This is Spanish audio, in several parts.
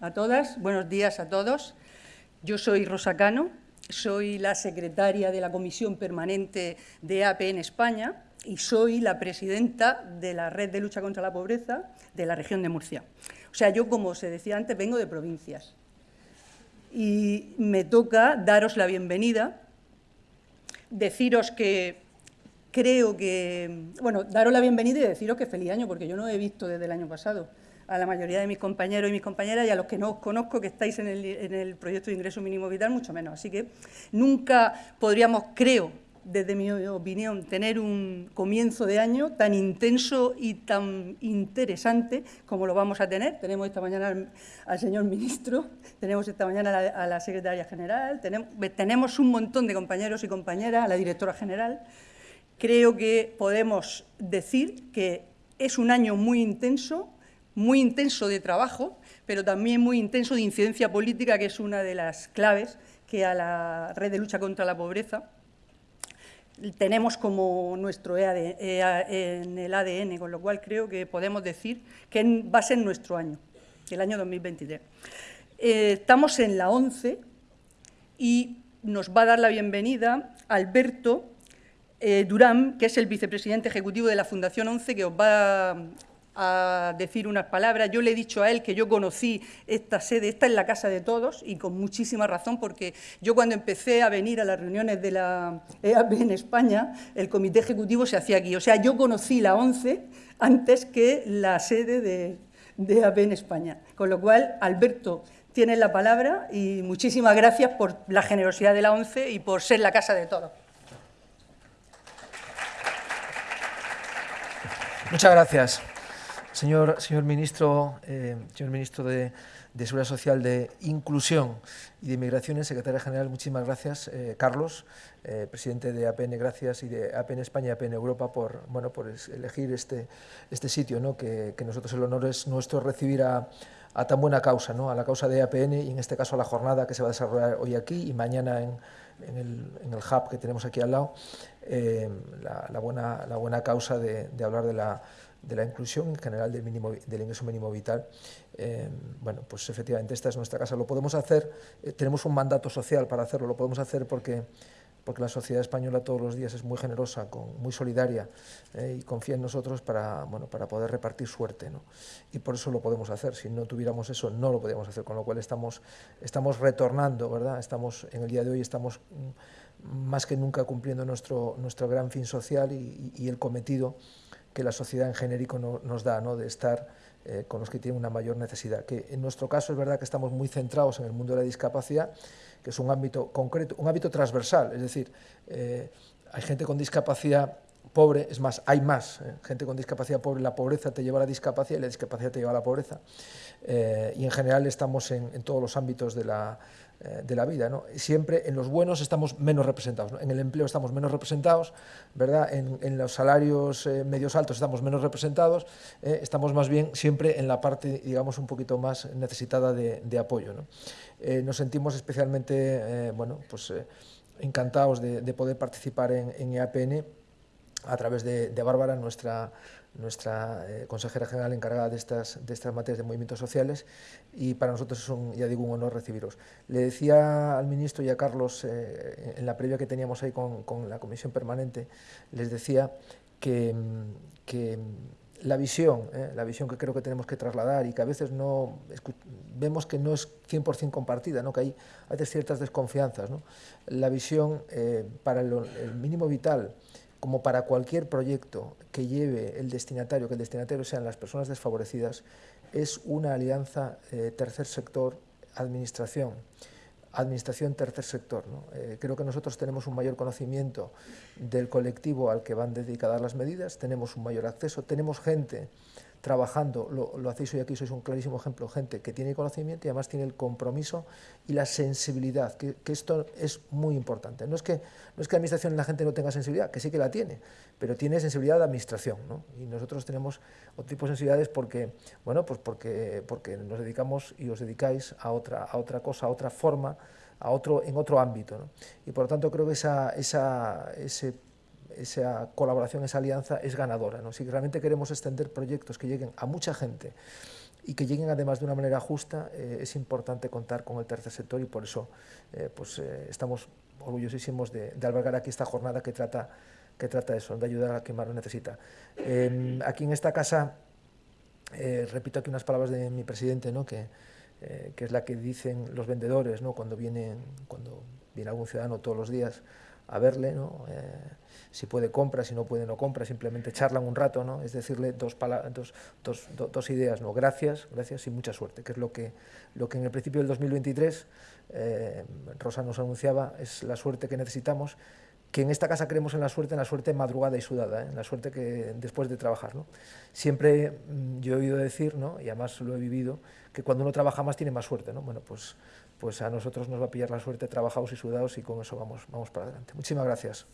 a todas, buenos días a todos. Yo soy Rosa Cano, soy la secretaria de la Comisión Permanente de AP en España y soy la presidenta de la Red de Lucha contra la Pobreza de la región de Murcia. O sea, yo, como se decía antes, vengo de provincias y me toca daros la bienvenida, deciros que creo que, bueno, daros la bienvenida y deciros que feliz año, porque yo no he visto desde el año pasado a la mayoría de mis compañeros y mis compañeras y a los que no os conozco que estáis en el, proyecto de ingreso mínimo vital, mucho menos. Así que nunca podríamos, creo, desde mi opinión, tener un comienzo de año tan intenso y tan interesante como lo vamos a tener. Tenemos esta mañana al, señor ministro, tenemos esta mañana a la, a secretaria general, tenemos un montón de compañeros y compañeras, a la directora general. Creo que podemos decir que es un año muy intenso, muy intenso de trabajo, pero también muy intenso de incidencia política, que es una de las claves que a la red de lucha contra la pobreza tenemos como nuestro EAD, en el ADN, con lo cual creo que podemos decir que va a ser nuestro año, el año 2023. Eh, estamos en la 11 y nos va a dar la bienvenida Alberto eh, Durán, que es el vicepresidente ejecutivo de la Fundación 11, que os va decir unas palabras. Yo le he dicho a él que yo conocí esta sede, esta es la casa de todos y con muchísima razón porque yo cuando empecé a venir a las reuniones de la EAP en España, el comité ejecutivo se hacía aquí. O sea, yo conocí la ONCE antes que la sede de, de EAP en España. Con lo cual, Alberto, tienes la palabra y muchísimas gracias por la generosidad de la ONCE y por ser la casa de todos. Muchas gracias. Señor, ministro, eh, señor ministro de, Seguridad Social, de Inclusión y de Inmigraciones, secretaria general, muchísimas gracias. Eh, Carlos, eh, presidente de APN, gracias, y de APN España y APN Europa por, bueno, por elegir este, este sitio, ¿no? que, nosotros el honor es nuestro recibir a, tan buena causa, ¿no? a la causa de APN y en este caso a la jornada que se va a desarrollar hoy aquí y mañana en, el, en el, hub que tenemos aquí al lado, la, buena, la buena causa de hablar de la de la inclusión en general del, mínimo, del ingreso mínimo vital. Eh, bueno, pues efectivamente esta es nuestra casa. Lo podemos hacer, eh, tenemos un mandato social para hacerlo, lo podemos hacer porque, porque la sociedad española todos los días es muy generosa, muy solidaria eh, y confía en nosotros para, bueno, para poder repartir suerte. ¿no? Y por eso lo podemos hacer. Si no tuviéramos eso, no lo podríamos hacer. Con lo cual estamos, estamos retornando, ¿verdad? Estamos, en el día de hoy estamos mm, más que nunca cumpliendo nuestro, nuestro gran fin social y el cometido que la sociedad en genérico nos da, ¿no? de estar eh, con los que tienen una mayor necesidad. Que en nuestro caso es verdad que estamos muy centrados en el mundo de la discapacidad, que es un ámbito concreto, un ámbito transversal, es decir, eh, hay gente con discapacidad pobre, es más, hay más eh, gente con discapacidad pobre, la pobreza te lleva a la discapacidad y la discapacidad te lleva a la pobreza. y en general estamos en, en todos los ámbitos de la, de la vida. ¿no? Siempre en los buenos estamos menos representados, en el empleo estamos menos representados, ¿verdad? En, los salarios eh, medios altos estamos menos representados, eh, estamos más bien siempre en la parte, digamos, un poquito más necesitada de, apoyo. ¿no? nos sentimos especialmente bueno, pues, encantados de, poder participar en, en EAPN a través de, de Bárbara, nuestra nuestra eh, consejera general encargada de estas, de estas materias de movimientos sociales y para nosotros es un, ya digo, un honor recibiros. Le decía al ministro y a Carlos eh, en la previa que teníamos ahí con, con, la comisión permanente, les decía que, que la visión, eh, la visión que creo que tenemos que trasladar y que a veces no vemos que no es 100% compartida, ¿no? que hay, hay ciertas desconfianzas. ¿no? La visión para el mínimo vital, como para cualquier proyecto que lleve el destinatario, que el destinatario sean las personas desfavorecidas, es una alianza eh, tercer sector, administración, tercer sector. Eh, creo que nosotros tenemos un mayor conocimiento del colectivo al que van dedicadas las medidas, tenemos un mayor acceso, tenemos gente trabajando, lo, lo, hacéis hoy aquí, sois un clarísimo ejemplo, gente que tiene conocimiento y además tiene el compromiso y la sensibilidad, que, esto es muy importante. No es, que, no es que la administración la gente no tenga sensibilidad, que sí que la tiene, pero tiene sensibilidad de administración, ¿no? y nosotros tenemos otro tipo de sensibilidades porque, bueno, pues porque, porque nos dedicamos y os dedicáis a otra, a otra cosa, a otra forma, a otro, en otro ámbito. ¿no? Y por lo tanto creo que esa, esa, ese esa colaboración, esa alianza es ganadora. ¿no? Si realmente queremos extender proyectos que lleguen a mucha gente y que lleguen además de una manera justa, eh, es importante contar con el tercer sector y por eso eh, pues, eh, estamos orgullosísimos de, albergar aquí esta jornada que trata, que trata eso, de ayudar a quien más lo necesita. Em, aquí en esta casa, repito aquí unas palabras de mi presidente, ¿no? que, que es la que dicen los vendedores ¿no? cuando, vienen, cuando viene algún ciudadano todos los días, a verle, ¿no? Eh, si puede compra, si no puede no compra, simplemente charlan un rato, ¿no? es decirle dos, dos, dos, dos, ideas, ¿no? gracias, gracias y mucha suerte, que es lo que, lo que en el principio del 2023 eh, Rosa nos anunciaba, es la suerte que necesitamos, que en esta casa creemos en la suerte, en la suerte madrugada y sudada, ¿eh? en la suerte que después de trabajar. ¿no? Siempre mm, yo he oído decir, ¿no? y además lo he vivido, que cuando uno trabaja más tiene más suerte. ¿no? Bueno, pues pues a nosotros nos va a pillar la suerte trabajados y sudados y con eso vamos, vamos para adelante. Muchísimas gracias.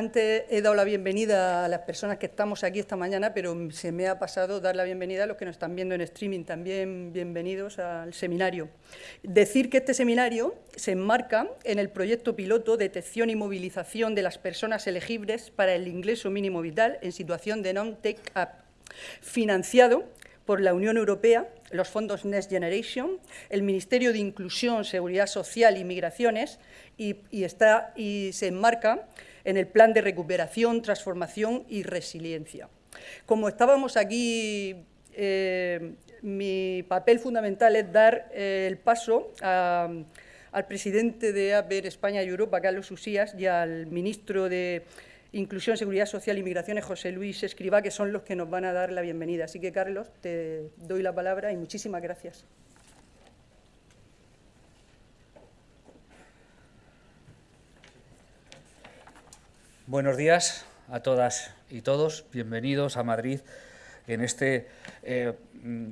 Antes he dado la bienvenida a las personas que estamos aquí esta mañana, pero se me ha pasado dar la bienvenida a los que nos están viendo en streaming. También bienvenidos al seminario. Decir que este seminario se enmarca en el proyecto piloto Detección y Movilización de las Personas Elegibles para el Ingreso Mínimo Vital en situación de non-take-up, financiado por la Unión Europea, los fondos Next Generation, el Ministerio de Inclusión, Seguridad Social y Migraciones, y, y se enmarca en el plan de recuperación, transformación y resiliencia. Como estábamos aquí, eh, mi papel fundamental es dar eh, el paso al presidente de APER España y Europa, Carlos Usías, y al ministro de Inclusión, Seguridad Social y Migraciones, José Luis Escribá, que son los que nos van a dar la bienvenida. Así que, Carlos, te doy la palabra y muchísimas gracias. Buenos días a todas y todos. Bienvenidos a Madrid en este eh,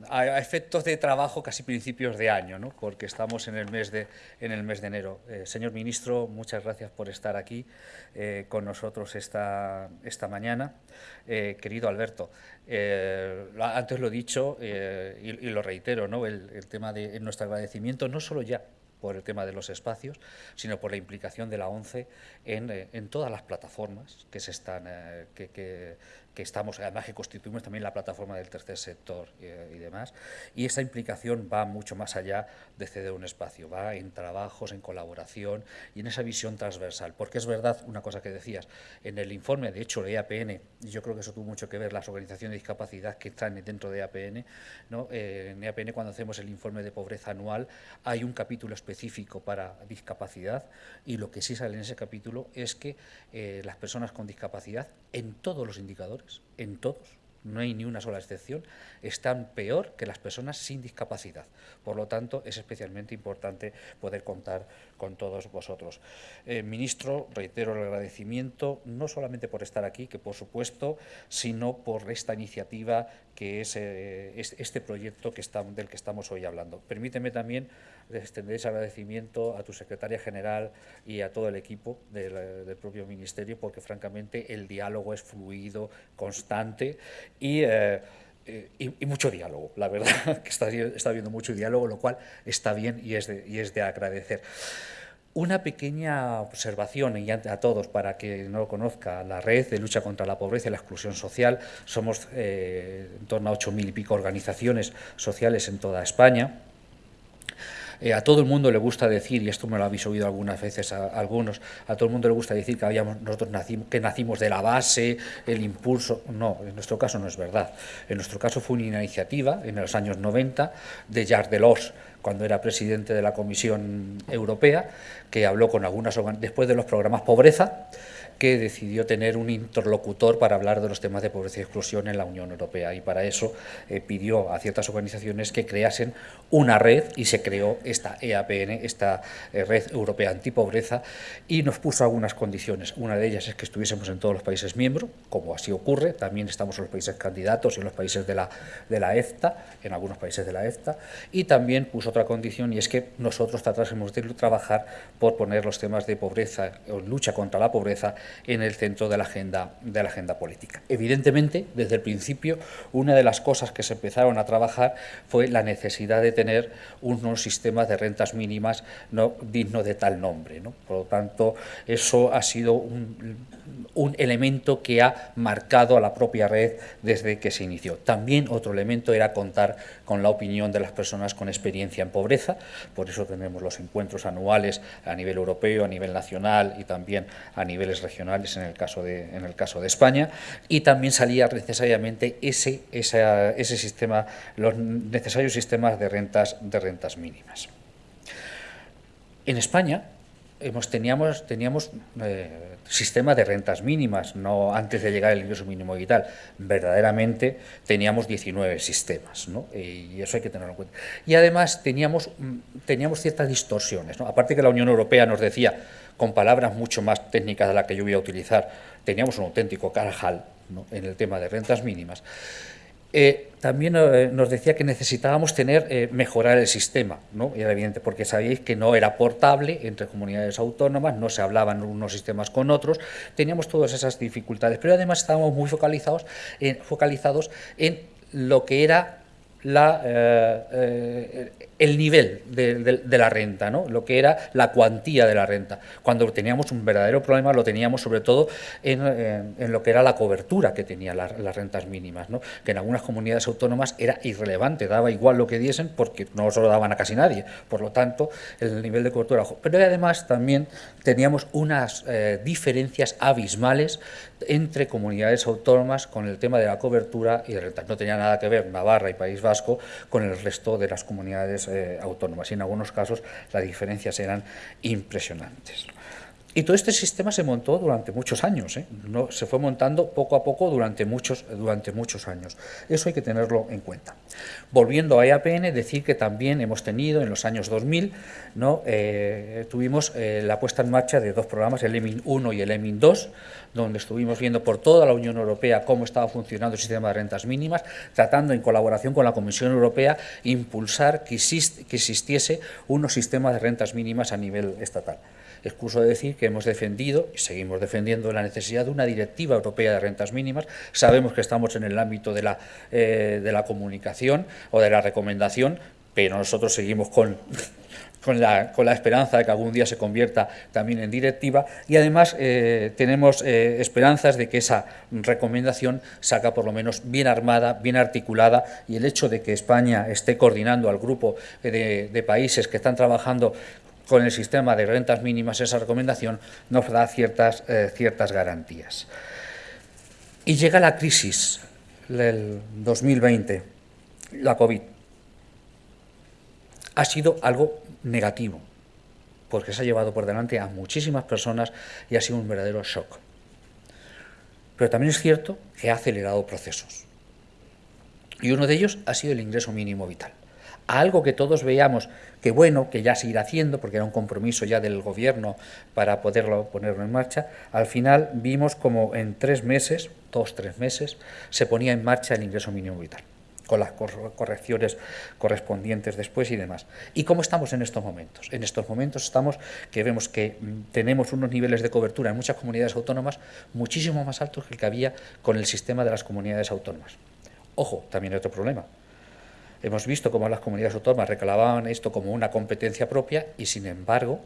a efectos de trabajo casi principios de año, ¿no? porque estamos en el mes de, en el mes de enero. Eh, señor ministro, muchas gracias por estar aquí eh, con nosotros esta, esta mañana. querido Alberto, antes lo he dicho y, lo reitero, ¿no? el, el tema de nuestro agradecimiento, no solo ya por el tema de los espacios, sino por la implicación de la ONCE en, eh, en todas las plataformas que se están, eh, que, que, que estamos, además que constituimos también la plataforma del tercer sector eh, y demás, y esa implicación va mucho más allá de ceder un espacio, va en trabajos, en colaboración y en esa visión transversal, porque es verdad una cosa que decías, en el informe, de hecho, de EAPN, yo creo que eso tuvo mucho que ver las organizaciones de discapacidad que están dentro de EAPN. Eh, en EAPN cuando hacemos el informe de pobreza anual hay un capítulo específico para discapacidad y lo que sí sale en ese capítulo es que eh, las personas con discapacidad en todos los indicadores en todos, no hay ni una sola excepción, están peor que las personas sin discapacidad. Por lo tanto, es especialmente importante poder contar con todos vosotros. Eh, ministro, reitero el agradecimiento, no solamente por estar aquí, que por supuesto, sino por esta iniciativa que es, eh, este proyecto del que estamos hoy hablando. Permíteme también extender ese agradecimiento a tu secretaria general y a todo el equipo del, propio Ministerio, porque francamente el diálogo es fluido, constante y... Eh, eh, mucho diálogo, la verdad, que está, está habiendo mucho diálogo, lo cual está bien y es de, y es de agradecer. Una pequeña observación y a todos para que no lo conozca, la red de lucha contra la pobreza y la exclusión social, somos eh, en torno a ocho mil y pico organizaciones sociales en toda España, eh, a todo el mundo le gusta decir, y esto me lo habéis oído algunas veces a, algunos, a todo el mundo le gusta decir que habíamos, nosotros nacimos, que nacimos de la base, el impulso. No, en nuestro caso no es verdad. En nuestro caso fue una iniciativa en los años 90 de Jacques Delors, cuando era presidente de la Comisión Europea, que habló con algunas después de los programas pobreza, que decidió tener un interlocutor para hablar de los temas de pobreza y exclusión en la Unión Europea. Y para eso eh, pidió a ciertas organizaciones que creasen una red y se creó esta EAPN, esta eh, Red Europea Antipobreza y nos puso algunas condiciones. Una de ellas es que estuviésemos en todos los países miembros, como así ocurre, también estamos en los países candidatos y en los países de la, de la EFTA, en algunos países de la EFTA, y también puso otra condición y es que nosotros tratásemos de trabajar por poner los temas de pobreza o lucha contra la pobreza en el centro de la agenda, de la agenda política. Evidentemente, desde el principio, una de las cosas que se empezaron a trabajar fue la necesidad de tener unos sistemas de rentas mínimas no dignos de tal nombre. Por lo tanto, eso ha sido un, un elemento que ha marcado a la propia red desde que se inició. También otro elemento era contar con la opinión de las personas con experiencia en pobreza, por eso tenemos los encuentros anuales a nivel europeo, a nivel nacional y también a niveles regionales en el caso de, en el caso de España, y también salía necesariamente ese, ese sistema, los necesarios sistemas de rentas, de rentas mínimas. En España hemos, teníamos, teníamos eh, sistema de rentas mínimas, no antes de llegar el ingreso mínimo vital. Verdaderamente teníamos 19 sistemas, ¿no? y eso hay que tenerlo en cuenta. Y además teníamos, mm, teníamos ciertas distorsiones. ¿no? Aparte que la Unión Europea nos decía, con palabras mucho más técnicas de las que yo voy a utilizar, teníamos un auténtico carajal ¿no? en el tema de rentas mínimas. Eh, también eh, nos decía que necesitábamos tener, eh, mejorar el sistema, ¿no? era evidente, porque sabíais que no era portable entre comunidades autónomas, no se hablaban unos sistemas con otros, teníamos todas esas dificultades, pero además estábamos muy focalizados en, focalizados en lo que era la, el nivel de, la renta, ¿no? lo que era la cuantía de la renta. Cuando teníamos un verdadero problema lo teníamos sobre todo en, lo que era la cobertura que tenían las rentas mínimas, ¿no? que en algunas comunidades autónomas era irrelevante, daba igual lo que diesen porque no se lo daban a casi nadie, por lo tanto el nivel de cobertura. Pero además también teníamos unas eh, diferencias abismales entre comunidades autónomas con el tema de la cobertura y de rentas. No tenía nada que ver Navarra y País Vasco con el resto de las comunidades eh, autónomas y en algunos casos las diferencias eran impresionantes. Y todo este sistema se montó durante muchos años, ¿eh? no, se fue montando poco a poco durante muchos, durante muchos años. Eso hay que tenerlo en cuenta. Volviendo a EAPN, decir que también hemos tenido en los años 2000, ¿no? Eh, tuvimos la puesta en marcha de dos programas, el EMIN 1 y el EMIN 2, donde estuvimos viendo por toda la Unión Europea cómo estaba funcionando el sistema de rentas mínimas, tratando en colaboración con la Comisión Europea impulsar que, que existiese unos sistemas de rentas mínimas a nivel estatal. Excuso de decir que hemos defendido y seguimos defendiendo la necesidad de una directiva europea de rentas mínimas. Sabemos que estamos en el ámbito de la, eh, de la comunicación o de la recomendación, pero nosotros seguimos con con la, con la, esperanza de que algún día se convierta también en directiva y además eh, tenemos eh, esperanzas de que esa recomendación salga por lo menos bien armada, bien articulada y el hecho de que España esté coordinando al grupo de, países que están trabajando con el sistema de rentas mínimas, esa recomendación nos da ciertas, eh, ciertas garantías. Y llega la crisis del 2020, la COVID. Ha sido algo negativo, porque se ha llevado por delante a muchísimas personas y ha sido un verdadero shock. Pero también es cierto que ha acelerado procesos. Y uno de ellos ha sido el ingreso mínimo vital. Algo que todos veíamos que bueno, que ya se irá haciendo, porque era un compromiso ya del gobierno para poderlo ponerlo en marcha, al final vimos como en tres meses, dos, tres meses, se ponía en marcha el ingreso mínimo vital con las correcciones correspondientes después y demás. ¿Y cómo estamos en estos momentos? En estos momentos estamos que vemos que mm, tenemos unos niveles de cobertura en muchas comunidades autónomas muchísimo más altos que el que había con el sistema de las comunidades autónomas. Ojo, también hay otro problema. Hemos visto cómo las comunidades autónomas reclamaban esto como una competencia propia y, sin embargo,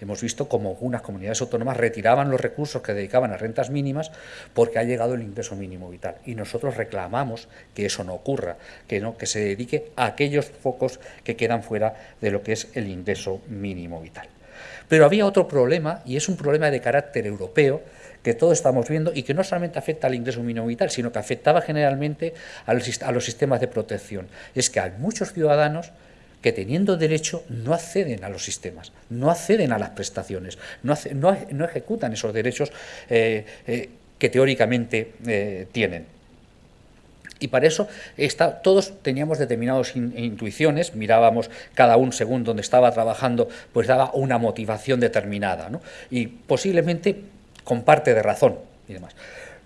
Hemos visto cómo algunas comunidades autónomas retiraban los recursos que dedicaban a rentas mínimas porque ha llegado el ingreso mínimo vital. Y nosotros reclamamos que eso no ocurra, que, no, que se dedique a aquellos focos que quedan fuera de lo que es el ingreso mínimo vital. Pero había otro problema, y es un problema de carácter europeo, que todos estamos viendo y que no solamente afecta al ingreso mínimo vital, sino que afectaba generalmente a los, a los sistemas de protección. Es que hay muchos ciudadanos que teniendo derecho no acceden a los sistemas, no acceden a las prestaciones, no, no, ejecutan esos derechos eh, eh, que teóricamente eh, tienen. Y para eso está, todos teníamos determinadas intuiciones, mirábamos cada un según donde estaba trabajando, pues daba una motivación determinada, y posiblemente con parte de razón y demás.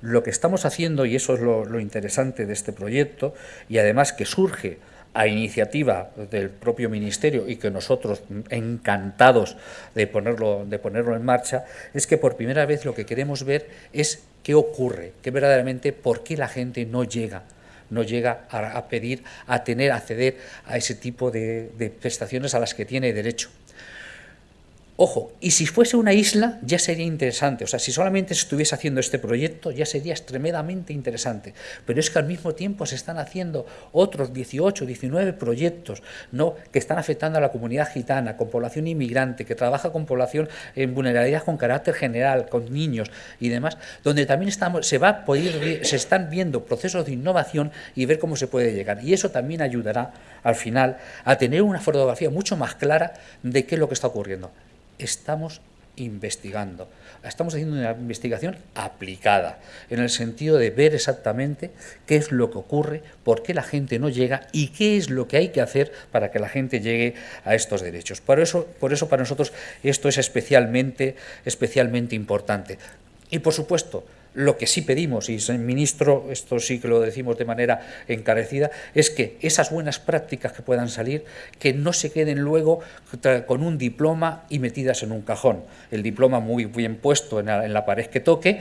Lo que estamos haciendo, y eso es lo interesante de este proyecto, y además que surge a iniciativa del propio Ministerio y que nosotros encantados de ponerlo, de ponerlo en marcha, es que por primera vez lo que queremos ver es qué ocurre, qué verdaderamente, por qué la gente no llega no llega a, pedir, a tener, a acceder a ese tipo de prestaciones a las que tiene derecho. Ojo, y si fuese una isla ya sería interesante, o sea, si solamente se estuviese haciendo este proyecto ya sería extremadamente interesante, pero es que al mismo tiempo se están haciendo otros 18, 19 proyectos ¿no? que están afectando a la comunidad gitana, con población inmigrante, que trabaja con población en vulnerabilidad con carácter general, con niños y demás, donde también estamos, se, va a poder, se están viendo procesos de innovación y ver cómo se puede llegar. Y eso también ayudará al final a tener una fotografía mucho más clara de qué es lo que está ocurriendo estamos investigando. Estamos haciendo una investigación aplicada, en el sentido de ver exactamente qué es lo que ocurre, por qué la gente no llega y qué es lo que hay que hacer para que la gente llegue a estos derechos. Por eso, por eso para nosotros esto es especialmente, especialmente importante. Y por supuesto, lo que sí pedimos, y ministro, esto sí que lo decimos de manera encarecida, es que esas buenas prácticas que puedan salir, que no se queden luego con un diploma y metidas en un cajón. El diploma muy bien puesto en la, en la pared que toque,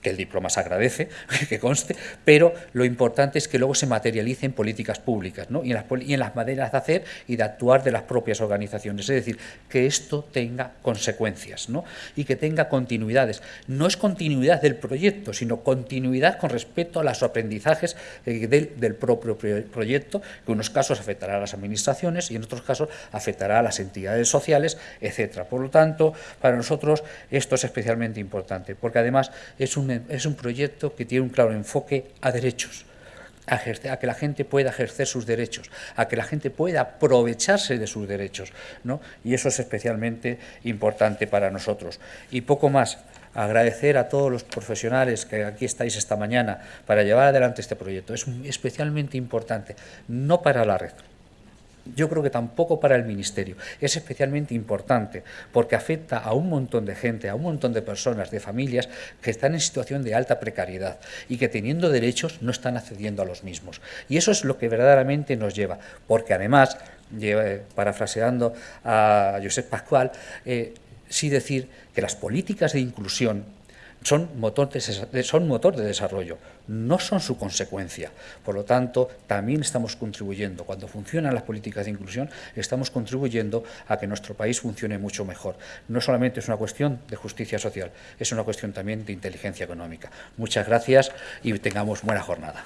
que el diploma se agradece, que conste, pero lo importante es que luego se materialice en políticas públicas ¿no? y, en las, y, en las, maneras de hacer y de actuar de las propias organizaciones. Es decir, que esto tenga consecuencias ¿no? y que tenga continuidades. No es continuidad del proyecto, sino continuidad con respecto a los aprendizajes eh, del, del, propio proyecto, que en unos casos afectará a las administraciones y en otros casos afectará a las entidades sociales, etcétera. Por lo tanto, para nosotros esto es especialmente importante, porque además es un es un proyecto que tiene un claro enfoque a derechos, a, que la gente pueda ejercer sus derechos, a que la gente pueda aprovecharse de sus derechos. ¿no? Y eso es especialmente importante para nosotros. Y poco más, agradecer a todos los profesionales que aquí estáis esta mañana para llevar adelante este proyecto. Es especialmente importante, no para la red, yo creo que tampoco para el Ministerio. Es especialmente importante porque afecta a un montón de gente, a un montón de personas, de familias que están en situación de alta precariedad y que teniendo derechos no están accediendo a los mismos. Y eso es lo que verdaderamente nos lleva, porque además, parafraseando a Josep Pascual, eh, sí decir que las políticas de inclusión son motor, de, son motor de desarrollo, no son su consecuencia. Por lo tanto, también estamos contribuyendo, cuando funcionan las políticas de inclusión, estamos contribuyendo a que nuestro país funcione mucho mejor. No solamente es una cuestión de justicia social, es una cuestión también de inteligencia económica. Muchas gracias y tengamos buena jornada.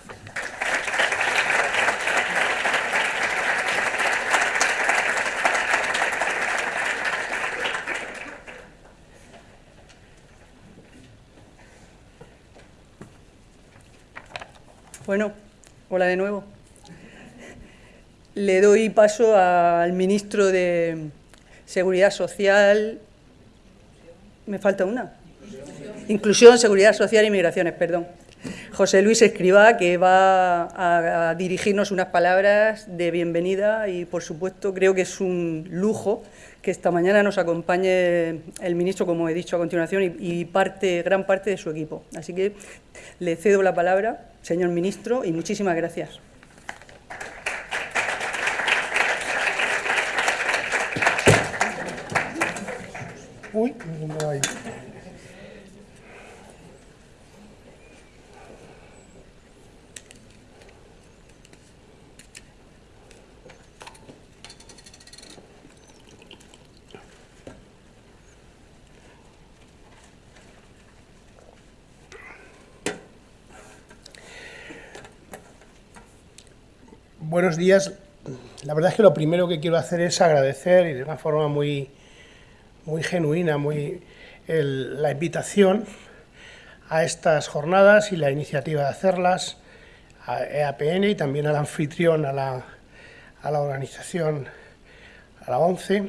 Bueno, hola de nuevo. Le doy paso al ministro de Seguridad Social. Me falta una. Inclusión, Seguridad Social y Migraciones, perdón. José Luis Escribá, que va a dirigirnos unas palabras de bienvenida y, por supuesto, creo que es un lujo que esta mañana nos acompañe el ministro, como he dicho a continuación, y, parte, gran parte de su equipo. Así que le cedo la palabra, señor ministro, y muchísimas gracias. Uy, buenos días. La verdad es que lo primero que quiero hacer es agradecer, y de una forma muy, muy genuina, muy la invitación a estas jornadas y la iniciativa de hacerlas, a EAPN y también al anfitrión, a la, a la organización, a la ONCE,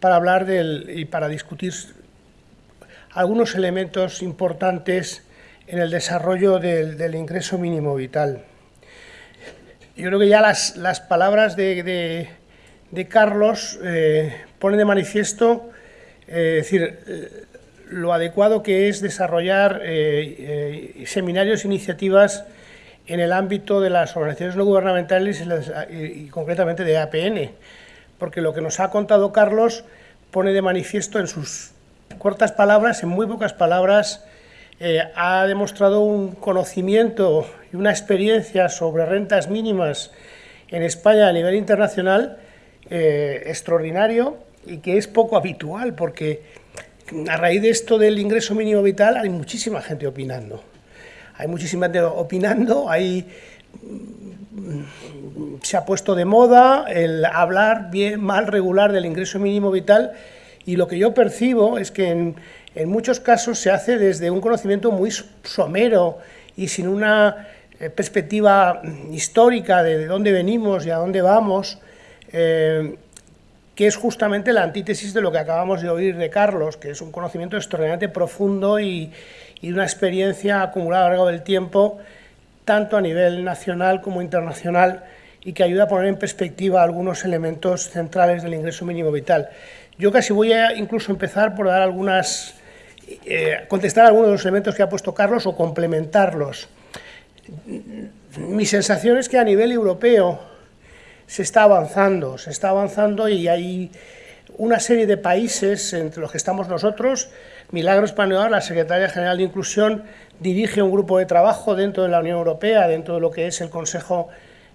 para hablar del, y para discutir algunos elementos importantes en el desarrollo del, del ingreso mínimo vital. Yo creo que ya las, las palabras de, de, Carlos eh, ponen de manifiesto eh, decir, eh, lo adecuado que es desarrollar seminarios, iniciativas en el ámbito de las organizaciones no gubernamentales y, concretamente de APN, porque lo que nos ha contado Carlos pone de manifiesto en sus cortas palabras, en muy pocas palabras, eh, ha demostrado un conocimiento y una experiencia sobre rentas mínimas en España a nivel internacional eh, extraordinario y que es poco habitual, porque a raíz de esto del ingreso mínimo vital hay muchísima gente opinando. Hay muchísima gente opinando, hay, mm, se ha puesto de moda el hablar bien, mal, regular del ingreso mínimo vital y lo que yo percibo es que en, en muchos casos se hace desde un conocimiento muy somero y sin una eh, perspectiva histórica de, dónde venimos y a dónde vamos, eh, que es justamente la antítesis de lo que acabamos de oír de Carlos, que es un conocimiento extraordinariamente profundo y, una experiencia acumulada a lo largo del tiempo, tanto a nivel nacional como internacional, y que ayuda a poner en perspectiva algunos elementos centrales del ingreso mínimo vital. Yo casi voy a incluso empezar por dar algunas, eh, contestar algunos de los elementos que ha puesto Carlos o complementarlos. Mi sensación es que a nivel europeo se está avanzando, se está avanzando y hay una serie de países, entre los que estamos nosotros, Milagro Español, la Secretaria General de Inclusión, dirige un grupo de trabajo dentro de la Unión Europea, dentro de lo que es el Consejo,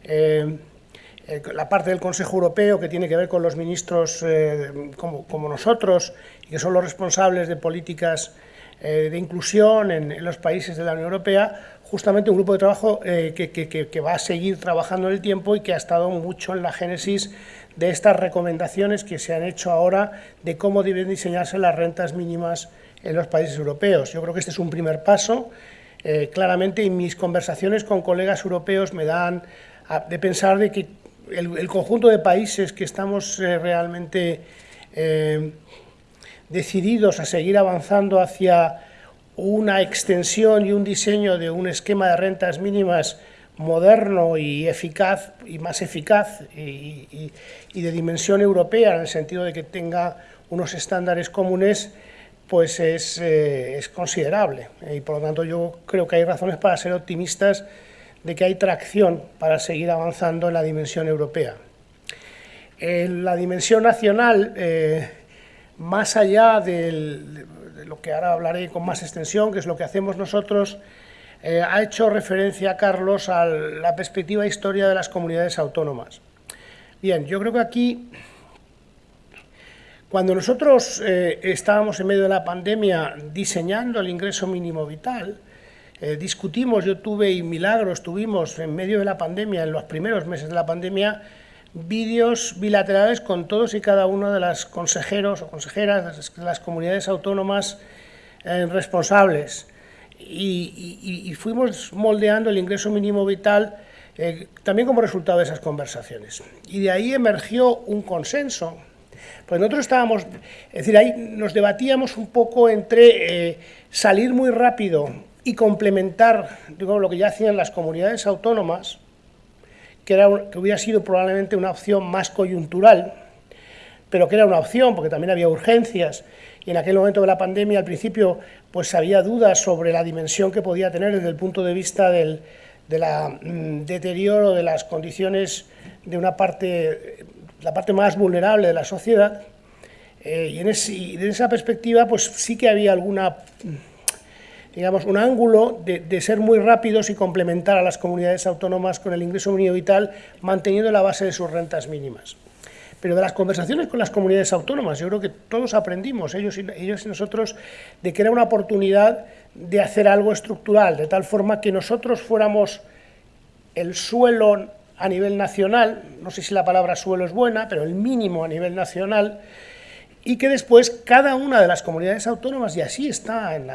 eh, la parte del Consejo Europeo que tiene que ver con los ministros eh, como, nosotros, y que son los responsables de políticas eh, de inclusión en los países de la Unión Europea, justamente un grupo de trabajo eh, que, va a seguir trabajando en el tiempo y que ha estado mucho en la génesis de estas recomendaciones que se han hecho ahora de cómo deben diseñarse las rentas mínimas en los países europeos. Yo creo que este es un primer paso. Eh, claramente, en mis conversaciones con colegas europeos me dan de pensar de que el, conjunto de países que estamos eh, realmente decididos a seguir avanzando hacia una extensión y un diseño de un esquema de rentas mínimas moderno y eficaz y más eficaz y, de dimensión europea en el sentido de que tenga unos estándares comunes pues es, eh, considerable. Y por lo tanto yo creo que hay razones para ser optimistas de que hay tracción para seguir avanzando en la dimensión europea. En la dimensión nacional, eh, más allá del, lo que ahora hablaré con más extensión, que es lo que hacemos nosotros, eh, ha hecho referencia, Carlos, a la perspectiva e historia de las comunidades autónomas. Bien, yo creo que aquí, cuando nosotros eh, estábamos en medio de la pandemia diseñando el ingreso mínimo vital, eh, discutimos, yo tuve y Milagro estuvimos en medio de la pandemia, en los primeros meses de la pandemia, vídeos bilaterales con todos y cada uno de los consejeros o consejeras de las comunidades autónomas eh, responsables y, fuimos moldeando el ingreso mínimo vital eh, también como resultado de esas conversaciones. Y de ahí emergió un consenso. Pues nosotros estábamos, es decir, ahí nos debatíamos un poco entre salir muy rápido y complementar digo, lo que ya hacían las comunidades autónomas, que, era, que hubiera sido probablemente una opción más coyuntural, pero que era una opción porque también había urgencias. Y en aquel momento de la pandemia al principio pues había dudas sobre la dimensión que podía tener desde el punto de vista del de la, mm, deterioro de las condiciones de una parte, la parte más vulnerable de la sociedad. Eh, y, en y en esa perspectiva pues sí que había alguna digamos, un ángulo de, ser muy rápidos y complementar a las comunidades autónomas con el ingreso mínimo vital, manteniendo la base de sus rentas mínimas. Pero de las conversaciones con las comunidades autónomas, yo creo que todos aprendimos, ellos y, ellos y nosotros, de que era una oportunidad de hacer algo estructural, de tal forma que nosotros fuéramos el suelo a nivel nacional, no sé si la palabra suelo es buena, pero el mínimo a nivel nacional, y que después cada una de las comunidades autónomas, y así está en,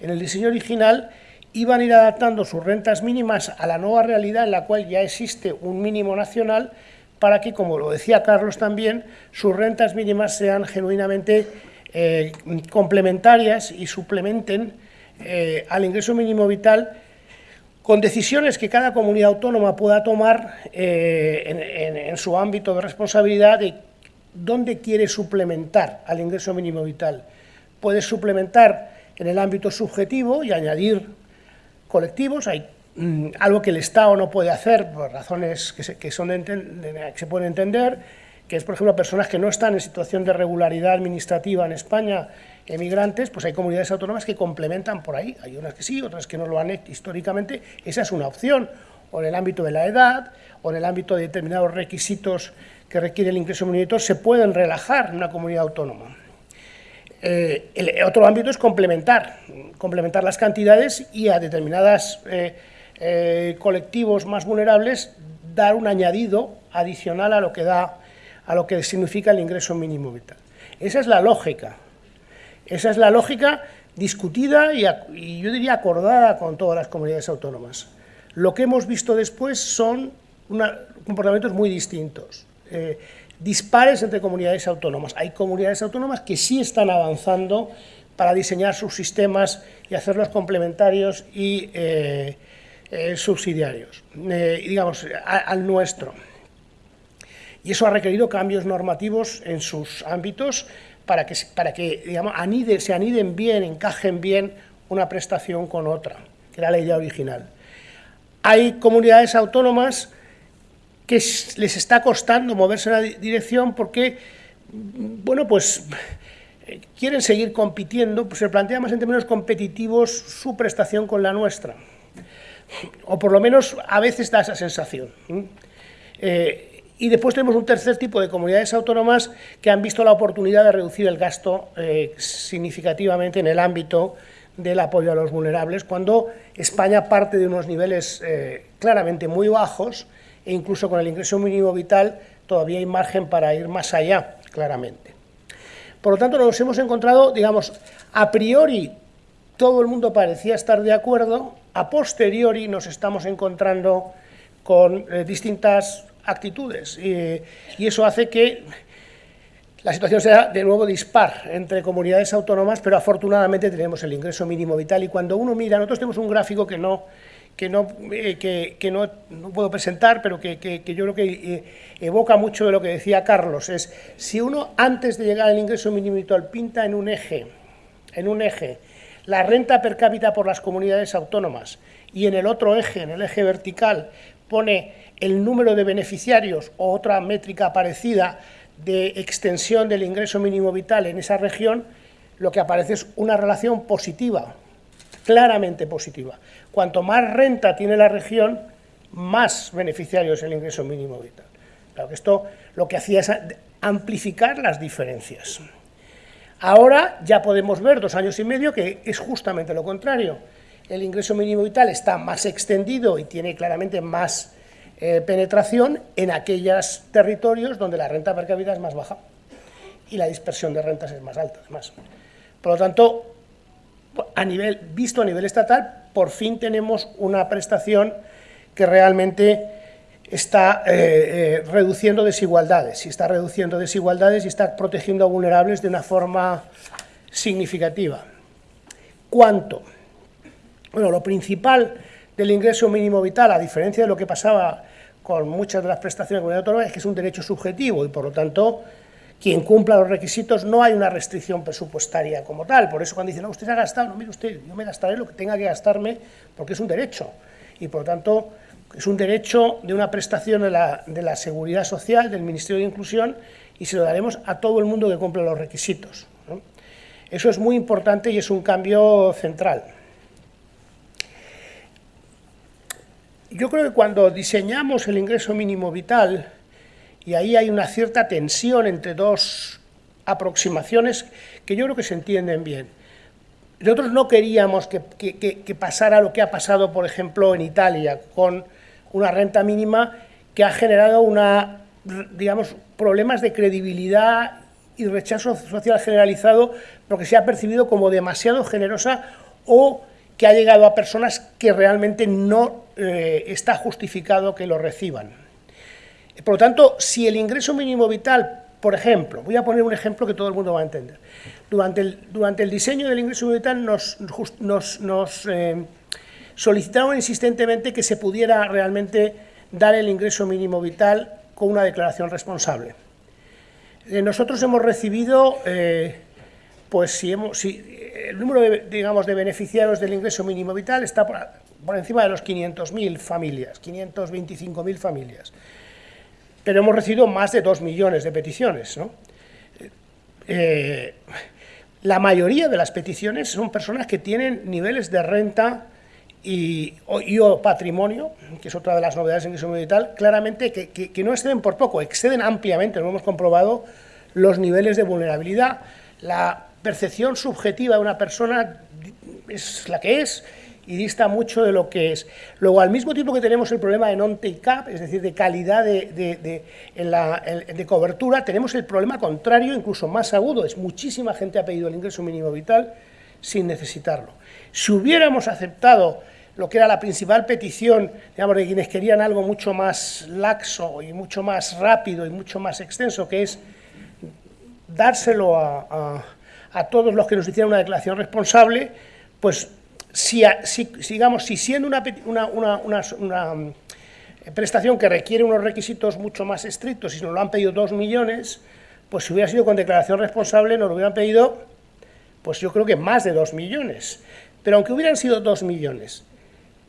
el diseño original, iban a ir adaptando sus rentas mínimas a la nueva realidad en la cual ya existe un mínimo nacional para que, como lo decía Carlos también, sus rentas mínimas sean genuinamente eh, complementarias y suplementen eh, al ingreso mínimo vital con decisiones que cada comunidad autónoma pueda tomar eh, en, su ámbito de responsabilidad ¿dónde quiere suplementar al ingreso mínimo vital? Puede suplementar en el ámbito subjetivo y añadir colectivos, hay mm, algo que el Estado no puede hacer por razones que se, son que se pueden entender, que es, por ejemplo, personas que no están en situación de regularidad administrativa en España, emigrantes, pues hay comunidades autónomas que complementan por ahí. Hay unas que sí, otras que no lo han hecho históricamente. Esa es una opción, o en el ámbito de la edad, o en el ámbito de determinados requisitos que requiere el ingreso mínimo se pueden relajar en una comunidad autónoma. Eh, el otro ámbito es complementar, complementar las cantidades y a determinados eh, eh, colectivos más vulnerables dar un añadido adicional a lo que da a lo que significa el ingreso mínimo vital. Esa es la lógica. Esa es la lógica discutida y, yo diría acordada con todas las comunidades autónomas. Lo que hemos visto después son comportamientos muy distintos, eh, dispares entre comunidades autónomas. Hay comunidades autónomas que sí están avanzando para diseñar sus sistemas y hacerlos complementarios y eh, eh, subsidiarios, digamos, al nuestro y eso ha requerido cambios normativos en sus ámbitos para que, para que digamos, se aniden bien, encajen bien una prestación con otra, que era la idea original. Hay comunidades autónomas que les está costando moverse en la dirección porque, bueno, pues quieren seguir compitiendo, pues se plantea más en términos competitivos su prestación con la nuestra, o por lo menos a veces da esa sensación. Eh, y después tenemos un tercer tipo de comunidades autónomas que han visto la oportunidad de reducir el gasto eh, significativamente en el ámbito del apoyo a los vulnerables, cuando España parte de unos niveles eh, claramente muy bajos e incluso con el ingreso mínimo vital todavía hay margen para ir más allá, claramente. Por lo tanto, nos hemos encontrado, digamos, a priori todo el mundo parecía estar de acuerdo, a posteriori nos estamos encontrando con eh, distintas actitudes y, eso hace que la situación sea de nuevo dispar entre comunidades autónomas, pero afortunadamente tenemos el ingreso mínimo vital y cuando uno mira, nosotros tenemos un gráfico que no, que no, eh, que, no, puedo presentar, pero que, yo creo que eh, evoca mucho de lo que decía Carlos, es si uno antes de llegar al ingreso mínimo vital pinta en un eje, en un eje, la renta per cápita por las comunidades autónomas y en el otro eje, en el eje vertical, pone el número de beneficiarios o otra métrica parecida de extensión del ingreso mínimo vital en esa región, lo que aparece es una relación positiva, claramente positiva. Cuanto más renta tiene la región, más beneficiarios el ingreso mínimo vital. Claro que esto lo que hacía es amplificar las diferencias. Ahora ya podemos ver, dos años y medio, que es justamente lo contrario. El ingreso mínimo vital está más extendido y tiene claramente más eh, penetración en aquellos territorios donde la renta per cápita es más baja y la dispersión de rentas es más alta, además. Por lo tanto, a nivel, visto a nivel estatal, por fin tenemos una prestación que realmente está eh, eh, reduciendo desigualdades, y está reduciendo desigualdades y está protegiendo a vulnerables de una forma significativa. ¿Cuánto? Bueno, lo principal del ingreso mínimo vital, a diferencia de lo que pasaba con muchas de las prestaciones de comunidad autónoma, es que es un derecho subjetivo y, por lo tanto, quien cumpla los requisitos no hay una restricción presupuestaria como tal. Por eso cuando dicen, no, usted ha gastado, no, mire usted, yo me gastaré lo que tenga que gastarme porque es un derecho. Y, por lo tanto, es un derecho de una prestación de la, de la Seguridad Social, del Ministerio de Inclusión, y se lo daremos a todo el mundo que cumpla los requisitos. Eso es muy importante y es un cambio central. Yo creo que cuando diseñamos el ingreso mínimo vital, y ahí hay una cierta tensión entre dos aproximaciones que yo creo que se entienden bien. Nosotros no queríamos que, pasara lo que ha pasado, por ejemplo, en Italia, con una renta mínima que ha generado una, digamos, problemas de credibilidad y rechazo social generalizado porque se ha percibido como demasiado generosa o que ha llegado a personas que realmente no eh, está justificado que lo reciban. Por lo tanto, si el ingreso mínimo vital, por ejemplo, voy a poner un ejemplo que todo el mundo va a entender, durante el, diseño del ingreso mínimo vital nos, nos, eh, insistentemente que se pudiera realmente dar el ingreso mínimo vital con una declaración responsable. Eh, nosotros hemos recibido, pues si, hemos, el número de, digamos, de beneficiarios del ingreso mínimo vital está por encima de los 500.000 familias, 525.000 familias. Pero hemos recibido más de 2 millones de peticiones. Eh, la mayoría de las peticiones son personas que tienen niveles de renta y o, patrimonio, que es otra de las novedades en el y tal, claramente que, que, no exceden por poco, exceden ampliamente, lo hemos comprobado, los niveles de vulnerabilidad. La percepción subjetiva de una persona es la que es y dista mucho de lo que es. Luego, al mismo tiempo que tenemos el problema de non-take-up, es decir, de calidad de, de, la, de, cobertura, tenemos el problema contrario, incluso más agudo, es muchísima gente ha pedido el ingreso mínimo vital sin necesitarlo. Si hubiéramos aceptado lo que era la principal petición, digamos, de quienes querían algo mucho más laxo y mucho más rápido y mucho más extenso, que es dárselo a, todos los que nos hicieran una declaración responsable, pues si, digamos, si siendo una, una, mm, prestación que requiere unos requisitos mucho más estrictos y nos lo han pedido dos millones, pues si hubiera sido con declaración responsable nos lo hubieran pedido, pues yo creo que más de dos millones. Pero aunque hubieran sido dos millones,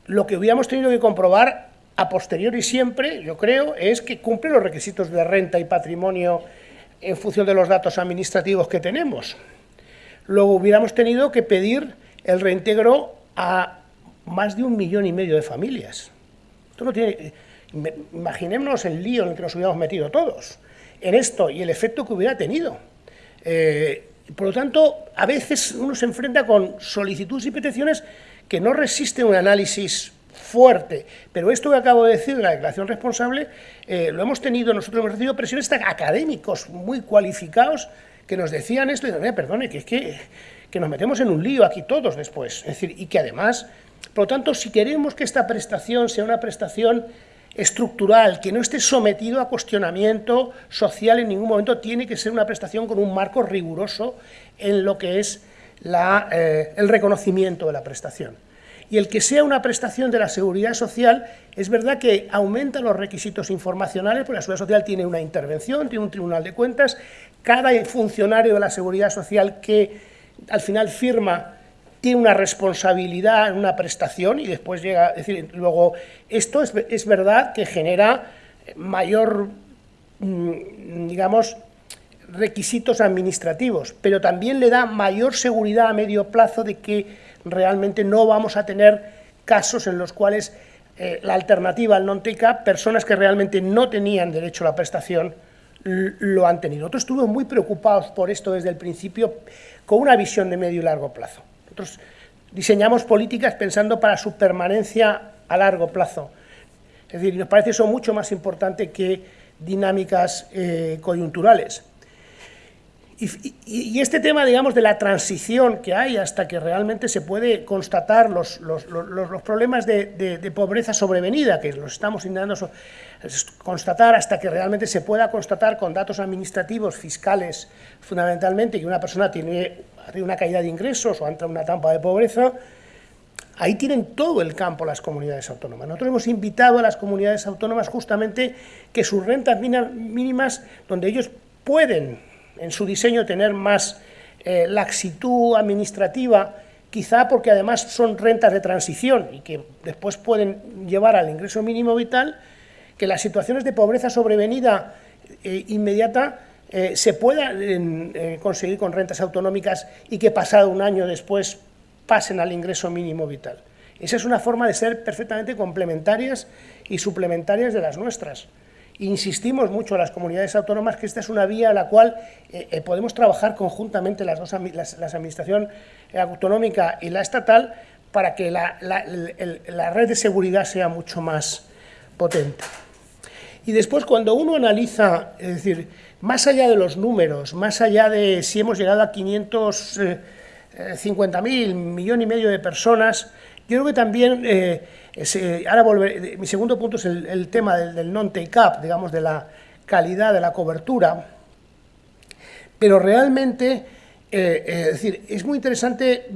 lo que hubiéramos tenido que comprobar a posteriori siempre, yo creo, es que cumple los requisitos de renta y patrimonio en función de los datos administrativos que tenemos. Luego hubiéramos tenido que pedir el reintegro a más de un millón y medio de familias. Esto imaginémonos el lío en el que nos hubiéramos metido todos en esto y el efecto que hubiera tenido. Eh, por lo tanto, a veces uno se enfrenta con solicitudes y peticiones que no resisten un análisis fuerte, pero esto que acabo de decir de la declaración responsable, eh, lo hemos tenido, nosotros hemos recibido presiones académicos muy cualificados que nos decían esto y decían, perdone, que es que, que nos metemos en un lío aquí todos después, es decir, y que además, por lo tanto, si queremos que esta prestación sea una prestación estructural, que no esté sometido a cuestionamiento social en ningún momento, tiene que ser una prestación con un marco riguroso en lo que es eh, el reconocimiento de la prestación. Y el que sea una prestación de la seguridad social, es verdad que aumenta los requisitos informacionales, porque la seguridad social tiene una intervención, tiene un tribunal de cuentas, cada funcionario de la seguridad social que al final firma tiene una responsabilidad en una prestación y después llega, es decir, luego esto es, es verdad que genera mayor, mm, digamos, requisitos administrativos, pero también le da mayor seguridad a medio plazo de que realmente no vamos a tener casos en los cuales eh, la alternativa al non-take-up, personas que realmente no tenían derecho a la prestación, lo han tenido. Nosotros estuvimos muy preocupados por esto desde el principio, con una visión de medio y largo plazo. Nosotros diseñamos políticas pensando para su permanencia a largo plazo. Es decir, nos parece eso mucho más importante que dinámicas eh, coyunturales. Y, este tema, digamos, de la transición que hay hasta que realmente se puede constatar los, los, los, problemas de, de, pobreza sobrevenida, que los estamos intentando constatar hasta que realmente se pueda constatar con datos administrativos, fiscales, fundamentalmente, que una persona tiene una caída de ingresos o entra en una trampa de pobreza, ahí tienen todo el campo las comunidades autónomas. Nosotros hemos invitado a las comunidades autónomas justamente que sus rentas mínimas, donde ellos pueden en su diseño tener más eh, laxitud administrativa, quizá porque además son rentas de transición y que después pueden llevar al ingreso mínimo vital, que las situaciones de pobreza sobrevenida eh, inmediata eh, se puedan conseguir con rentas autonómicas y que pasado un año después pasen al ingreso mínimo vital. Esa es una forma de ser perfectamente complementarias y suplementarias de las nuestras. Insistimos mucho a las comunidades autónomas que esta es una vía a la cual eh, eh, podemos trabajar conjuntamente las dos las, administración autonómica y la estatal para que la, red de seguridad sea mucho más potente. Y después cuando uno analiza, es decir, más allá de los números, más allá de si hemos llegado a 550.000, eh, millón y medio de personas, yo creo que también ahora volver, mi segundo punto es el, tema del, non-take-up, digamos, de la calidad de la cobertura, pero realmente, eh, eh, es decir, es muy interesante,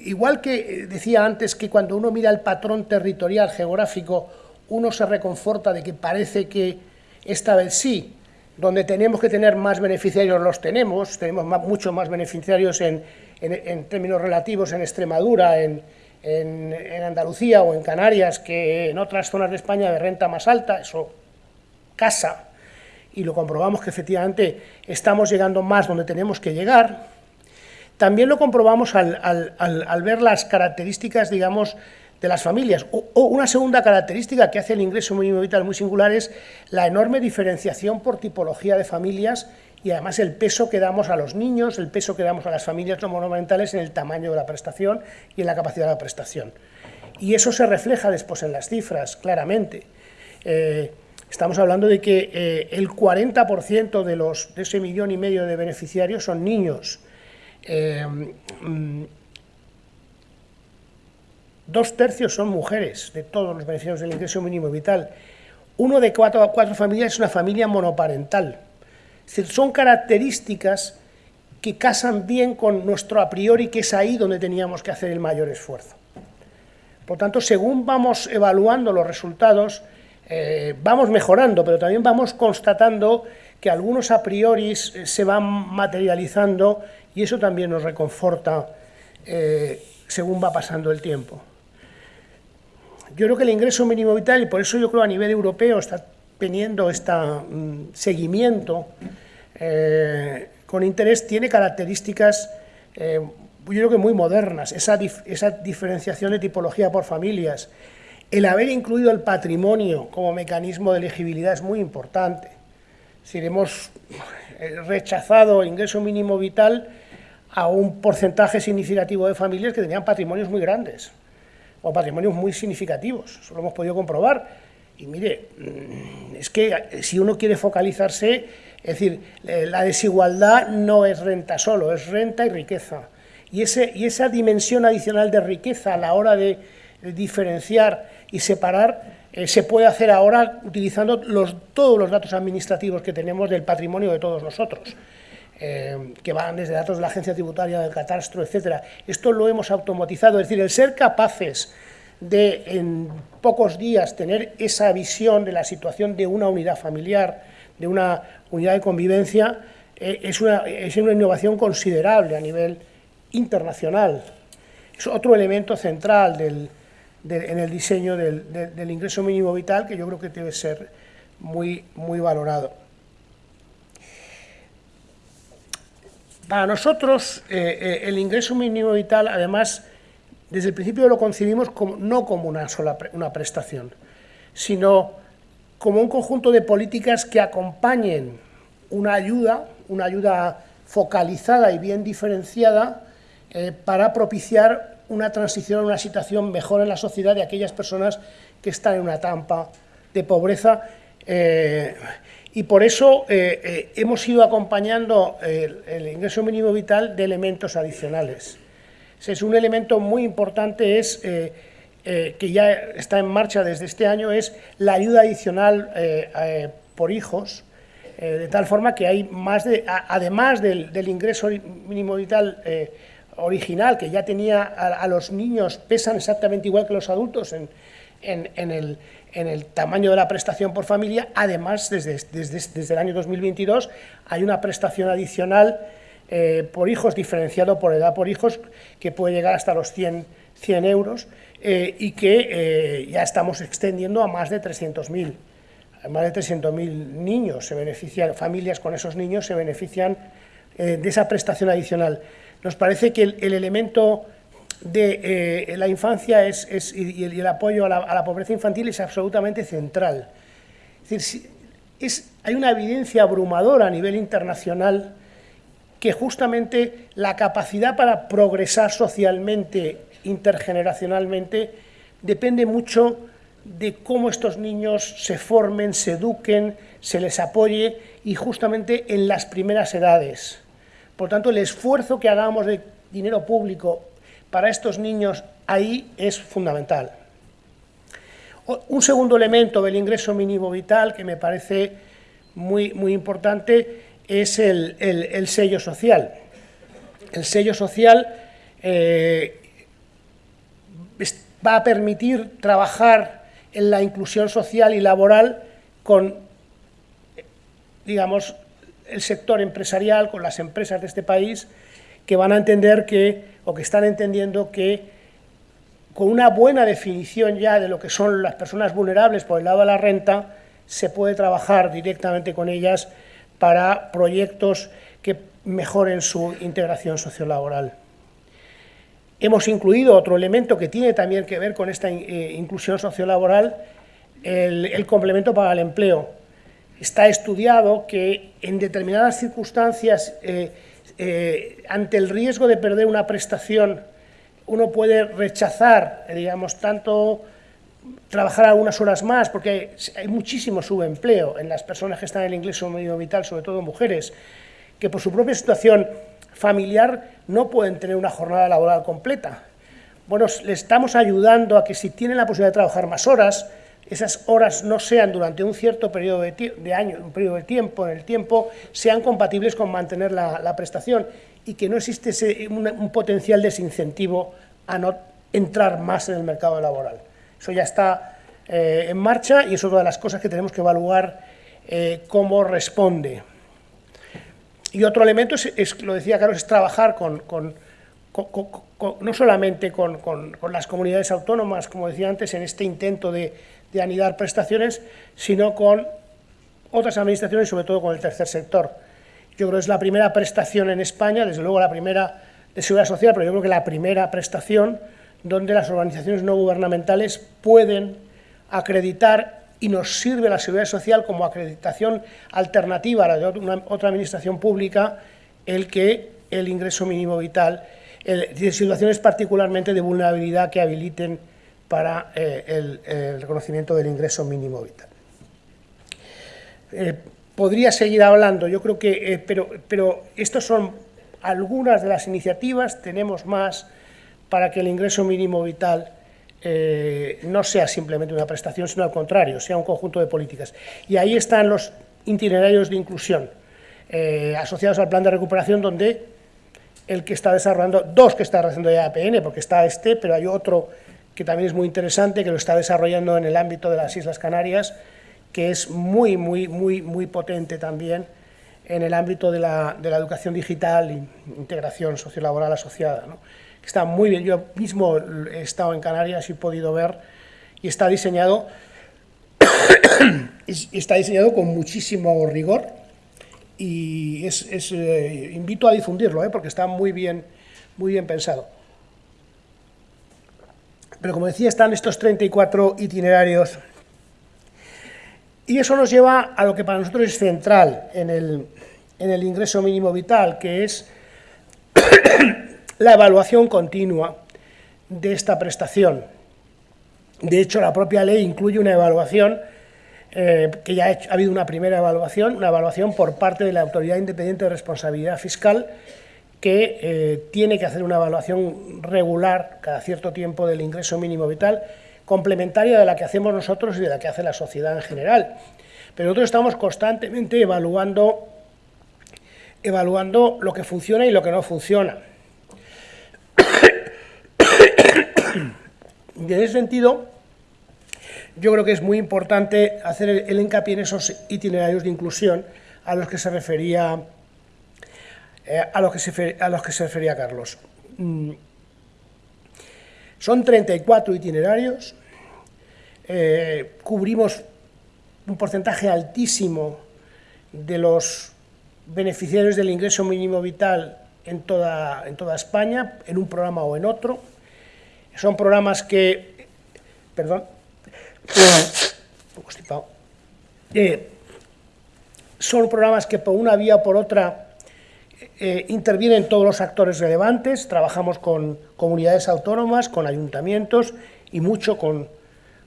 igual que decía antes que cuando uno mira el patrón territorial geográfico, uno se reconforta de que parece que esta vez sí, donde tenemos que tener más beneficiarios los tenemos, tenemos muchos más beneficiarios en, en, términos relativos en Extremadura, en, en, Andalucía o en Canarias que en otras zonas de España de renta más alta, eso casa, y lo comprobamos que efectivamente estamos llegando más donde tenemos que llegar, también lo comprobamos al, ver las características, digamos, de las familias. O, una segunda característica que hace el ingreso mínimo vital muy singular es la enorme diferenciación por tipología de familias y además el peso que damos a los niños, el peso que damos a las familias no monomarentales en el tamaño de la prestación y en la capacidad de la prestación. Y eso se refleja después en las cifras, claramente. Eh, estamos hablando de que eh, el 40% de, los, de ese millón y medio de beneficiarios son niños. Eh, mm, dos tercios son mujeres de todos los beneficiarios del ingreso mínimo vital. Uno de cuatro, cuatro familias es una familia monoparental. Son características que casan bien con nuestro a priori, que es ahí donde teníamos que hacer el mayor esfuerzo. Por tanto, según vamos evaluando los resultados, eh, vamos mejorando, pero también vamos constatando que algunos a priori se van materializando y eso también nos reconforta eh, según va pasando el tiempo. Yo creo que el ingreso mínimo vital, y por eso yo creo a nivel europeo está teniendo este seguimiento eh, con interés, tiene características, eh, yo creo que muy modernas, esa, esa diferenciación de tipología por familias, el haber incluido el patrimonio como mecanismo de elegibilidad es muy importante. Si hemos rechazado el ingreso mínimo vital a un porcentaje significativo de familias que tenían patrimonios muy grandes o patrimonios muy significativos. Eso lo hemos podido comprobar. Y mire, mm, es que si uno quiere focalizarse, es decir, eh, la desigualdad no es renta solo, es renta y riqueza. Y, ese, y esa dimensión adicional de riqueza a la hora de diferenciar y separar eh, se puede hacer ahora utilizando los, todos los datos administrativos que tenemos del patrimonio de todos nosotros. Eh, que van desde datos de la agencia tributaria, del catastro, etcétera. Esto lo hemos automatizado, es decir, el ser capaces de en pocos días tener esa visión de la situación de una unidad familiar, de una unidad de convivencia, eh, es, una, es, una, innovación considerable a nivel internacional. Es otro elemento central del, en el diseño del, del, ingreso mínimo vital que yo creo que debe ser muy, muy valorado. Para nosotros, eh, eh, el ingreso mínimo vital, además, desde el principio lo concibimos como, no como una sola una prestación, sino como un conjunto de políticas que acompañen una ayuda, una ayuda focalizada y bien diferenciada eh, para propiciar una transición a una situación mejor en la sociedad de aquellas personas que están en una tampa de pobreza y por eso eh, eh, hemos ido acompañando el, ingreso mínimo vital de elementos adicionales. Es un elemento muy importante, es eh, que ya está en marcha desde este año, es la ayuda adicional por hijos, de tal forma que hay más de, además del, ingreso mínimo vital original, que ya tenía a, los niños, pesan exactamente igual que los adultos en, en el en el tamaño de la prestación por familia, además, desde, desde, el año 2022, hay una prestación adicional eh, por hijos, diferenciado por edad por hijos, que puede llegar hasta los 100, 100 euros eh, y que eh, ya estamos extendiendo a más de 300.000. Más de 300.000 niños se benefician, familias con esos niños se benefician de esa prestación adicional. Nos parece que el elemento de la infancia es, y, el, apoyo a la, pobreza infantil es absolutamente central. Es decir, hay una evidencia abrumadora a nivel internacional que justamente la capacidad para progresar socialmente, intergeneracionalmente, depende mucho de cómo estos niños se formen, se eduquen, se les apoye y justamente en las primeras edades. Por tanto, el esfuerzo que hagamos de dinero público para estos niños ahí es fundamental. Un segundo elemento del ingreso mínimo vital que me parece muy, muy importante es el, sello social. El sello social eh, va a permitir trabajar en la inclusión social y laboral con, digamos, el sector empresarial, con las empresas de este país, que van a entender que, o que están entendiendo que con una buena definición ya de lo que son las personas vulnerables por el lado de la renta, se puede trabajar directamente con ellas para proyectos que mejoren su integración sociolaboral. Hemos incluido otro elemento que tiene también que ver con esta eh, inclusión sociolaboral, el, el complemento para el empleo. Está estudiado que en determinadas circunstancias, eh, eh, ante el riesgo de perder una prestación, uno puede rechazar, digamos, tanto trabajar algunas horas más, porque hay muchísimo subempleo en las personas que están en el ingreso medio vital, sobre todo mujeres, que por su propia situación familiar no pueden tener una jornada laboral completa. Bueno, le estamos ayudando a que si tienen la posibilidad de trabajar más horas, esas horas no sean durante un cierto periodo de, año, un periodo de tiempo, en el tiempo, sean compatibles con mantener la, prestación y que no existe un, potencial desincentivo a no entrar más en el mercado laboral. Eso ya está eh, en marcha y es otra de las cosas que tenemos que evaluar eh, cómo responde. Y otro elemento, es, lo decía Carlos, es trabajar con, no solamente con, las comunidades autónomas, como decía antes, en este intento de, anidar prestaciones, sino con otras administraciones, sobre todo con el tercer sector. Yo creo que es la primera prestación en España, desde luego la primera de seguridad social, pero yo creo que la primera prestación donde las organizaciones no gubernamentales pueden acreditar y nos sirve la seguridad social como acreditación alternativa a la de una, otra administración pública el que el ingreso mínimo vital, en situaciones particularmente de vulnerabilidad que habiliten para eh, el, reconocimiento del ingreso mínimo vital. Eh, podría seguir hablando, yo creo que, eh, pero, pero estas son algunas de las iniciativas, tenemos más para que el ingreso mínimo vital eh, no sea simplemente una prestación, sino al contrario, sea un conjunto de políticas. Y ahí están los itinerarios de inclusión eh, asociados al plan de recuperación, donde el que está desarrollando, dos que está desarrollando ya APN, porque está este, pero hay otro que también es muy interesante, que lo está desarrollando en el ámbito de las Islas Canarias, que es muy, muy, muy, muy potente también en el ámbito de la, de la educación digital e integración sociolaboral asociada. ¿no? Está muy bien, yo mismo he estado en Canarias y he podido ver, y está diseñado, está diseñado con muchísimo rigor, y es, eh, invito a difundirlo, ¿eh? porque está muy bien, muy bien pensado. Pero como decía, están estos 34 itinerarios, y eso nos lleva a lo que para nosotros es central en el, en el ingreso mínimo vital, que es la evaluación continua de esta prestación. De hecho, la propia ley incluye una evaluación, eh, que ya ha, habido una primera evaluación, una evaluación por parte de la Autoridad Independiente de Responsabilidad Fiscal, que eh, tiene que hacer una evaluación regular cada cierto tiempo del ingreso mínimo vital, complementaria de la que hacemos nosotros y de la que hace la sociedad en general. Pero nosotros estamos constantemente evaluando, evaluando lo que funciona y lo que no funciona. Y en ese sentido, yo creo que es muy importante hacer el, hincapié en esos itinerarios de inclusión a los que se refería, eh, a, los que se, a los que se refería Carlos. Mm. Son 34 itinerarios, eh, cubrimos un porcentaje altísimo de los beneficiarios del ingreso mínimo vital en toda, en toda España, en un programa o en otro. Son programas que... Perdón. Eh, son programas que por una vía o por otra eh, intervienen todos los actores relevantes, trabajamos con comunidades autónomas, con ayuntamientos y mucho con,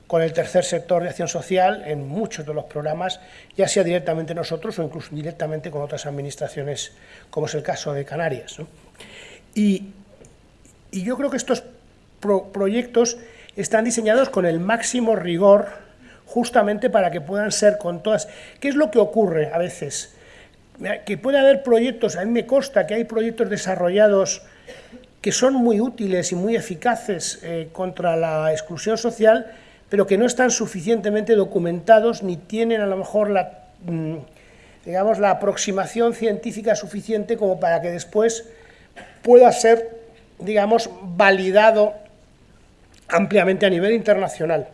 con el tercer sector de acción social en muchos de los programas, ya sea directamente nosotros o incluso directamente con otras administraciones, como es el caso de Canarias. Y, y yo creo que estos proyectos están diseñados con el máximo rigor justamente para que puedan ser con todas... ¿Qué es lo que ocurre a veces? Que puede haber proyectos, a mí me consta que hay proyectos desarrollados que son muy útiles y muy eficaces eh, contra la exclusión social, pero que no están suficientemente documentados ni tienen a lo mejor la, mm, digamos, la aproximación científica suficiente como para que después pueda ser, digamos, validado ampliamente a nivel internacional.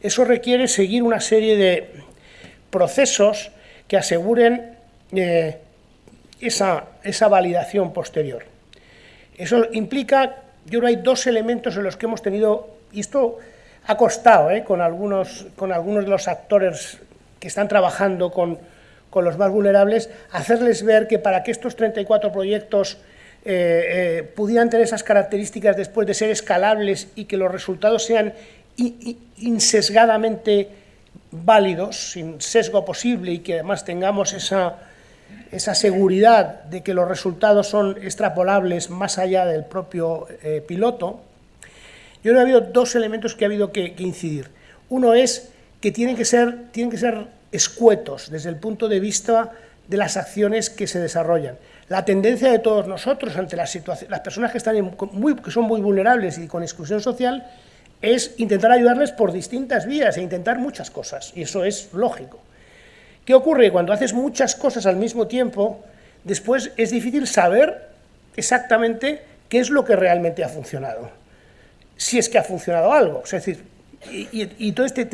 Eso requiere seguir una serie de procesos que aseguren eh, esa, esa validación posterior. Eso implica, yo creo hay dos elementos en los que hemos tenido, y esto ha costado ¿eh? con, algunos, con algunos de los actores que están trabajando con, con, los más vulnerables, hacerles ver que para que estos 34 proyectos eh, eh, pudieran tener esas características después de ser escalables y que los resultados sean insesgadamente válidos, sin sesgo posible y que además tengamos esa esa seguridad de que los resultados son extrapolables más allá del propio eh, piloto, yo creo que ha habido dos elementos que ha habido que, incidir. Uno es que tienen que, ser, tienen que ser escuetos desde el punto de vista de las acciones que se desarrollan. La tendencia de todos nosotros ante las, las personas que, están muy, que son muy vulnerables y con exclusión social es intentar ayudarles por distintas vías e intentar muchas cosas, y eso es lógico. ¿Qué ocurre? Cuando haces muchas cosas al mismo tiempo, después es difícil saber exactamente qué es lo que realmente ha funcionado, si es que ha funcionado algo. Es decir, y, todo este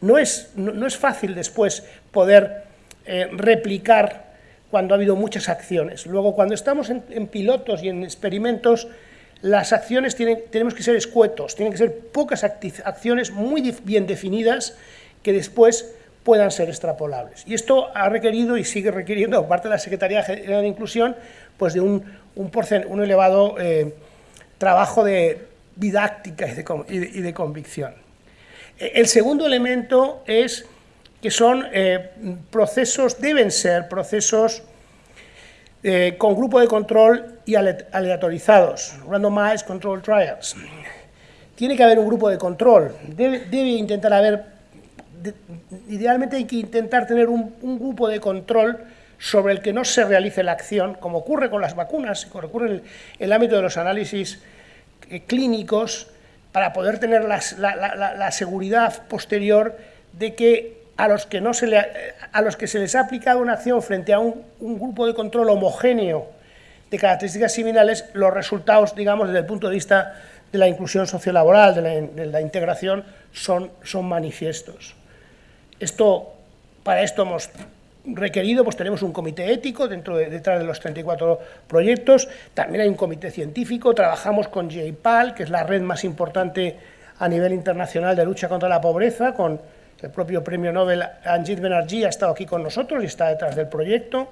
no, es, no, es fácil después poder eh, replicar cuando ha habido muchas acciones. Luego, cuando estamos en, pilotos y en experimentos, las acciones tienen, tenemos que ser escuetos, tienen que ser pocas acciones muy bien definidas que después puedan ser extrapolables. Y esto ha requerido y sigue requiriendo, por parte de la Secretaría General de Inclusión, pues de un, un, elevado eh, trabajo de didáctica y de, convicción. E, el segundo elemento es que son eh, procesos, deben ser procesos eh, con grupo de control y aleatorizados, randomized control trials. Tiene que haber un grupo de control, debe, debe intentar haber idealmente hay que intentar tener un, grupo de control sobre el que no se realice la acción, como ocurre con las vacunas, como ocurre en el, ámbito de los análisis eh, clínicos, para poder tener la, seguridad posterior de que a los que, no se le, a los que se les ha aplicado una acción frente a un, grupo de control homogéneo de características similares, los resultados, digamos, desde el punto de vista de la inclusión sociolaboral, de la, de la integración, son, son manifiestos. Esto, para esto hemos requerido, pues tenemos un comité ético dentro de, detrás de los 34 proyectos, también hay un comité científico, trabajamos con JPAL, que es la red más importante a nivel internacional de lucha contra la pobreza, con el propio premio Nobel Anjit Banerjee ha estado aquí con nosotros y está detrás del proyecto,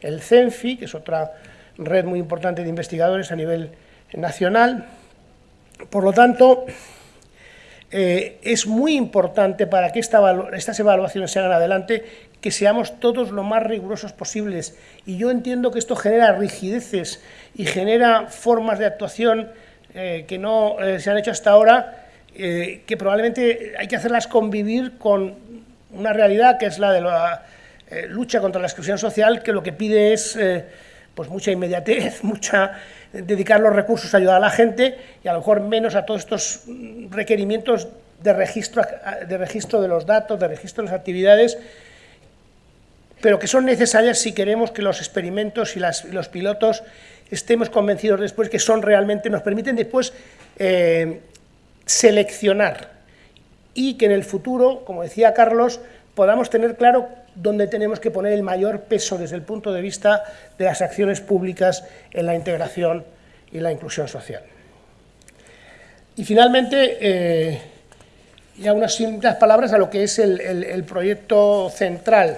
el CENFI, que es otra red muy importante de investigadores a nivel nacional. Por lo tanto, eh, es muy importante para que estas evaluaciones se hagan adelante que seamos todos lo más rigurosos posibles. Y yo entiendo que esto genera rigideces y genera formas de actuación eh, que no eh, se han hecho hasta ahora, que probablemente hay que hacerlas convivir con una realidad que es la de la lucha contra la exclusión social, que lo que pide es pues mucha inmediatez, mucha dedicar los recursos a ayudar a la gente y a lo mejor menos a todos estos requerimientos de registro de, registro de los datos, de registro de las actividades, pero que son necesarias si queremos que los experimentos y, los pilotos estemos convencidos después que son realmente, nos permiten después eh, seleccionar y que en el futuro, como decía Carlos, podamos tener claro dónde tenemos que poner el mayor peso desde el punto de vista de las acciones públicas en la integración y la inclusión social. Y finalmente, eh, ya unas simples palabras a lo que es el, proyecto central,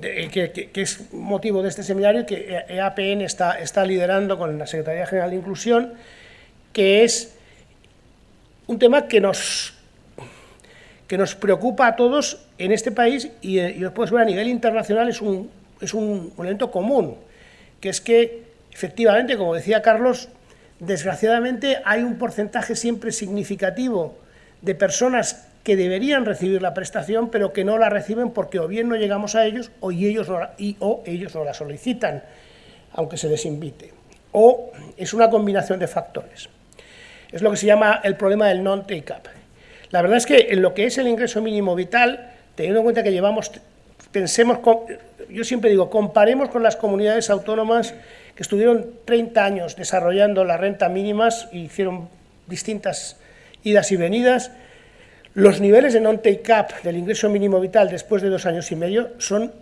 que, es motivo de este seminario, que EAPN está, está liderando con la Secretaría General de Inclusión, que es un tema que nos, que nos preocupa a todos en este país y, y después a nivel internacional es un, es un elemento común, que es que efectivamente, como decía Carlos, desgraciadamente hay un porcentaje siempre significativo de personas que deberían recibir la prestación, pero que no la reciben porque o bien no llegamos a ellos o ellos la, o ellos no la solicitan, aunque se les invite. O es una combinación de factores. Es lo que se llama el problema del non-take-up. La verdad es que en lo que es el ingreso mínimo vital, teniendo en cuenta que llevamos, pensemos, yo siempre digo, comparemos con las comunidades autónomas que estuvieron 30 años desarrollando las rentas mínimas y hicieron distintas idas y venidas, los niveles de non-take-up del ingreso mínimo vital después de dos años y medio son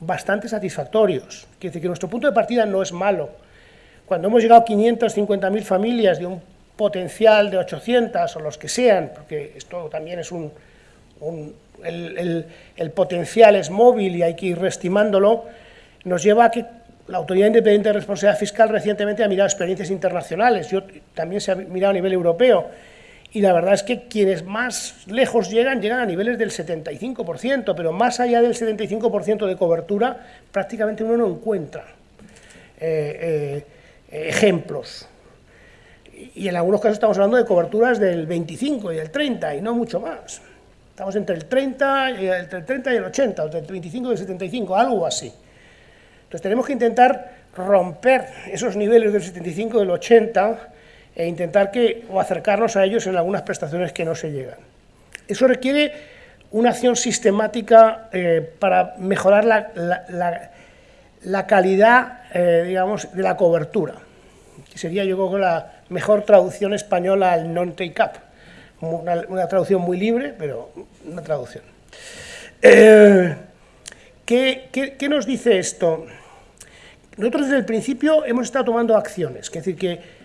bastante satisfactorios. Quiere decir que nuestro punto de partida no es malo. Cuando hemos llegado a 550.000 familias de un potencial de 800 o los que sean, porque esto también es un... el, el, potencial es móvil y hay que ir reestimándolo, nos lleva a que la Autoridad Independiente de Responsabilidad Fiscal recientemente ha mirado experiencias internacionales, yo también se ha mirado a nivel europeo, y la verdad es que quienes más lejos llegan, llegan a niveles del 75%, pero más allá del 75% de cobertura, prácticamente uno no encuentra eh, eh, ejemplos. Y en algunos casos estamos hablando de coberturas del 25 y el 30 y no mucho más. Estamos entre el 30 y el, 30 y el 80, o entre el 25 y el 75, algo así. Entonces tenemos que intentar romper esos niveles del 75 y del 80 e intentar que, o acercarnos a ellos en algunas prestaciones que no se llegan. Eso requiere una acción sistemática eh, para mejorar la, la, calidad, eh, digamos, de la cobertura, que sería yo creo la mejor traducción española al non-take-up, una, traducción muy libre, pero una traducción. Eh, ¿qué, nos dice esto? Nosotros desde el principio hemos estado tomando acciones, es decir, que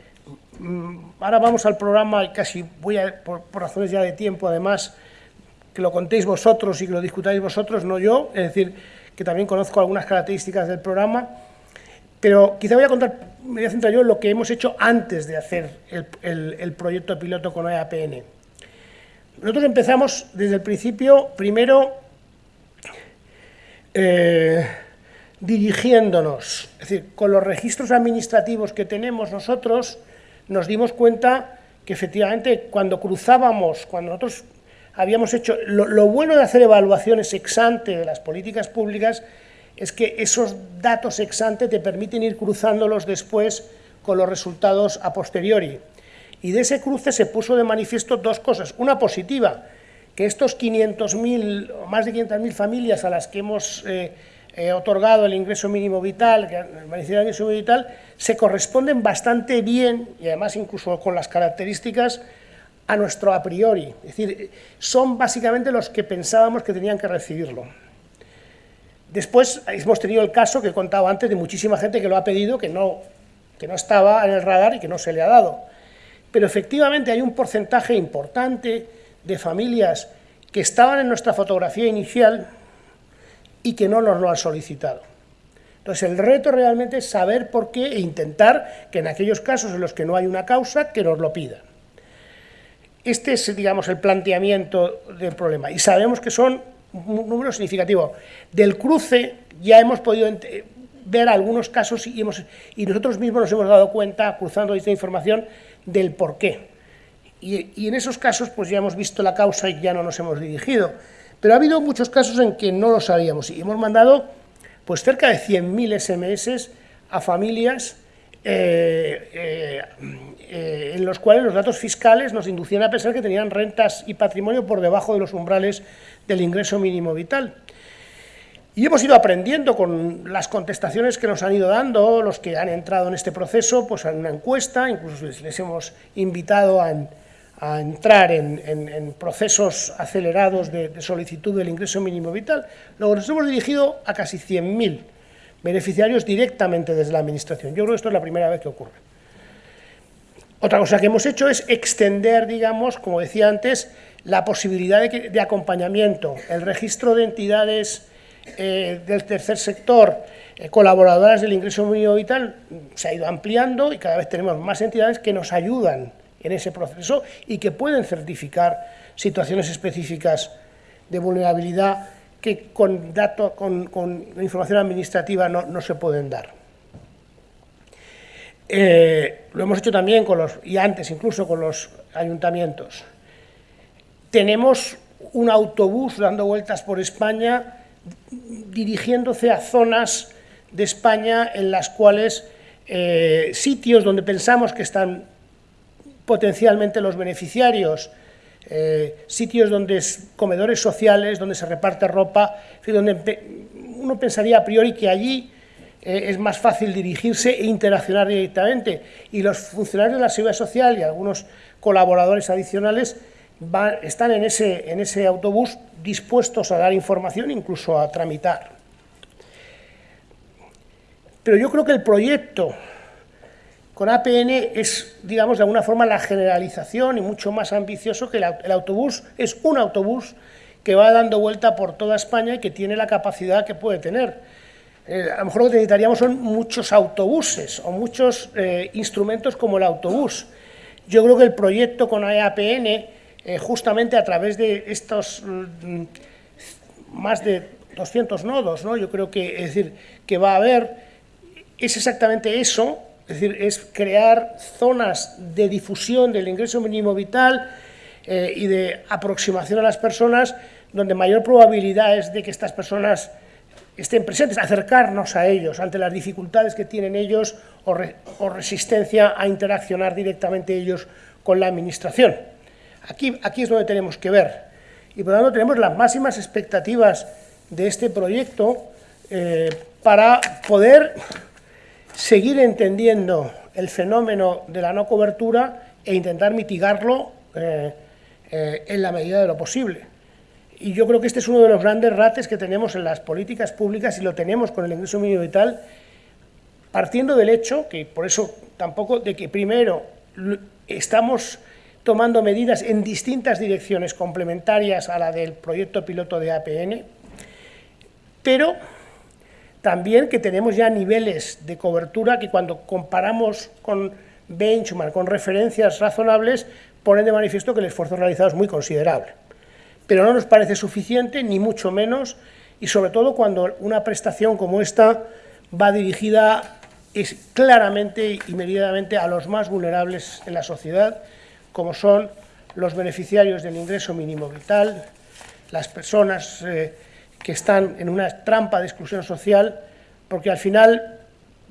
Mm, ahora vamos al programa, y casi voy a, por, razones ya de tiempo, además, que lo contéis vosotros y que lo discutáis vosotros, no yo, es decir, que también conozco algunas características del programa, pero quizá voy a contar, me voy a centrar yo en lo que hemos hecho antes de hacer el, proyecto piloto con EAPN. Nosotros empezamos desde el principio, primero, eh, dirigiéndonos, es decir, con los registros administrativos que tenemos nosotros, nos dimos cuenta que efectivamente cuando cruzábamos, cuando nosotros habíamos hecho, lo, bueno de hacer evaluaciones ex ante de las políticas públicas es que esos datos ex ante te permiten ir cruzándolos después con los resultados a posteriori. Y de ese cruce se puso de manifiesto dos cosas. Una positiva, que estos 500.000 o más de 500.000 familias a las que hemos eh, eh, otorgado el ingreso mínimo vital, el beneficio ingreso mínimo vital, se corresponden bastante bien, y además incluso con las características, a nuestro a priori. Es decir, son básicamente los que pensábamos que tenían que recibirlo. Después hemos tenido el caso que he contado antes de muchísima gente que lo ha pedido, que no, que no estaba en el radar y que no se le ha dado. Pero efectivamente hay un porcentaje importante de familias que estaban en nuestra fotografía inicial, y que no nos lo han solicitado. Entonces el reto realmente es saber por qué e intentar que en aquellos casos en los que no hay una causa, que nos lo pidan. Este es, digamos, el planteamiento del problema y sabemos que son número significativo. Del cruce ya hemos podido ver algunos casos y, hemos, y nosotros mismos nos hemos dado cuenta, cruzando esta información, del por qué. Y, y en esos casos pues ya hemos visto la causa y ya no nos hemos dirigido. Pero ha habido muchos casos en que no lo sabíamos y hemos mandado pues cerca de 100.000 SMS a familias eh, eh, eh, en los cuales los datos fiscales nos inducían a pensar que tenían rentas y patrimonio por debajo de los umbrales del ingreso mínimo vital. Y hemos ido aprendiendo con las contestaciones que nos han ido dando los que han entrado en este proceso, pues en una encuesta, incluso les hemos invitado a, entrar en, procesos acelerados de, solicitud del ingreso mínimo vital, luego nos hemos dirigido a casi 100.000 beneficiarios directamente desde la Administración. Yo creo que esto es la primera vez que ocurre. Otra cosa que hemos hecho es extender, digamos, como decía antes, la posibilidad de, acompañamiento, el registro de entidades eh, del tercer sector, eh, colaboradoras del ingreso mínimo vital, se ha ido ampliando y cada vez tenemos más entidades que nos ayudan en ese proceso y que pueden certificar situaciones específicas de vulnerabilidad que con, datos, con, información administrativa no, se pueden dar. Eh, lo hemos hecho también con los, y antes incluso con los ayuntamientos. Tenemos un autobús dando vueltas por España dirigiéndose a zonas de España en las cuales eh, sitios donde pensamos que están potencialmente los beneficiarios, eh, sitios donde es comedores sociales, donde se reparte ropa, donde uno pensaría a priori que allí eh, es más fácil dirigirse e interaccionar directamente. Y los funcionarios de la Seguridad Social y algunos colaboradores adicionales están en ese, en ese autobús dispuestos a dar información, incluso a tramitar. Pero yo creo que el proyecto con APN es, digamos, de alguna forma la generalización y mucho más ambicioso que el autobús es un autobús que va dando vuelta por toda España y que tiene la capacidad que puede tener. Eh, a lo mejor lo que necesitaríamos son muchos autobuses o muchos eh, instrumentos como el autobús. Yo creo que el proyecto con APN, eh, justamente a través de estos mm, más de 200 nodos, ¿no? yo creo que, es decir, que va a haber, es exactamente eso, es decir, es crear zonas de difusión del ingreso mínimo vital y de aproximación a las personas donde mayor probabilidad es de que estas personas estén presentes, acercarnos a ellos ante las dificultades que tienen ellos o, resistencia a interaccionar directamente ellos con la Administración. Aquí, aquí es donde tenemos que ver. Y por lo tanto tenemos las máximas expectativas de este proyecto eh, para poder seguir entendiendo el fenómeno de la no cobertura e intentar mitigarlo eh, eh, en la medida de lo posible. Y yo creo que este es uno de los grandes rates que tenemos en las políticas públicas y lo tenemos con el ingreso mínimo vital, partiendo del hecho, que por eso tampoco, de que primero estamos tomando medidas en distintas direcciones complementarias a la del proyecto piloto de APN, pero también que tenemos ya niveles de cobertura que cuando comparamos con benchmark, con referencias razonables, ponen de manifiesto que el esfuerzo realizado es muy considerable pero no nos parece suficiente, ni mucho menos, y sobre todo cuando una prestación como esta va dirigida es claramente y medidamente a los más vulnerables en la sociedad, como son los beneficiarios del ingreso mínimo vital, las personas eh, que están en una trampa de exclusión social, porque al final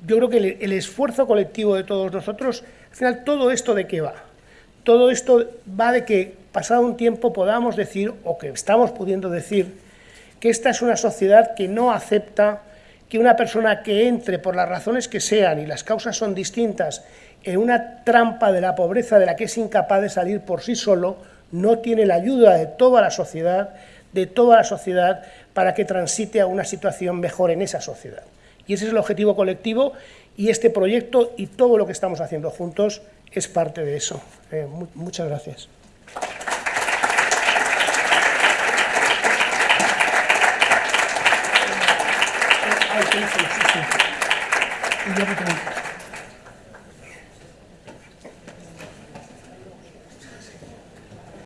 yo creo que el, el esfuerzo colectivo de todos nosotros, al final todo esto de qué va, todo esto va de que pasado un tiempo podamos decir, o que estamos pudiendo decir, que esta es una sociedad que no acepta que una persona que entre por las razones que sean, y las causas son distintas, en una trampa de la pobreza de la que es incapaz de salir por sí solo, no tiene la ayuda de toda la sociedad, de toda la sociedad, para que transite a una situación mejor en esa sociedad. Y ese es el objetivo colectivo, y este proyecto y todo lo que estamos haciendo juntos es parte de eso. Eh, muchas gracias. Ay, sí, sí, sí. Y yo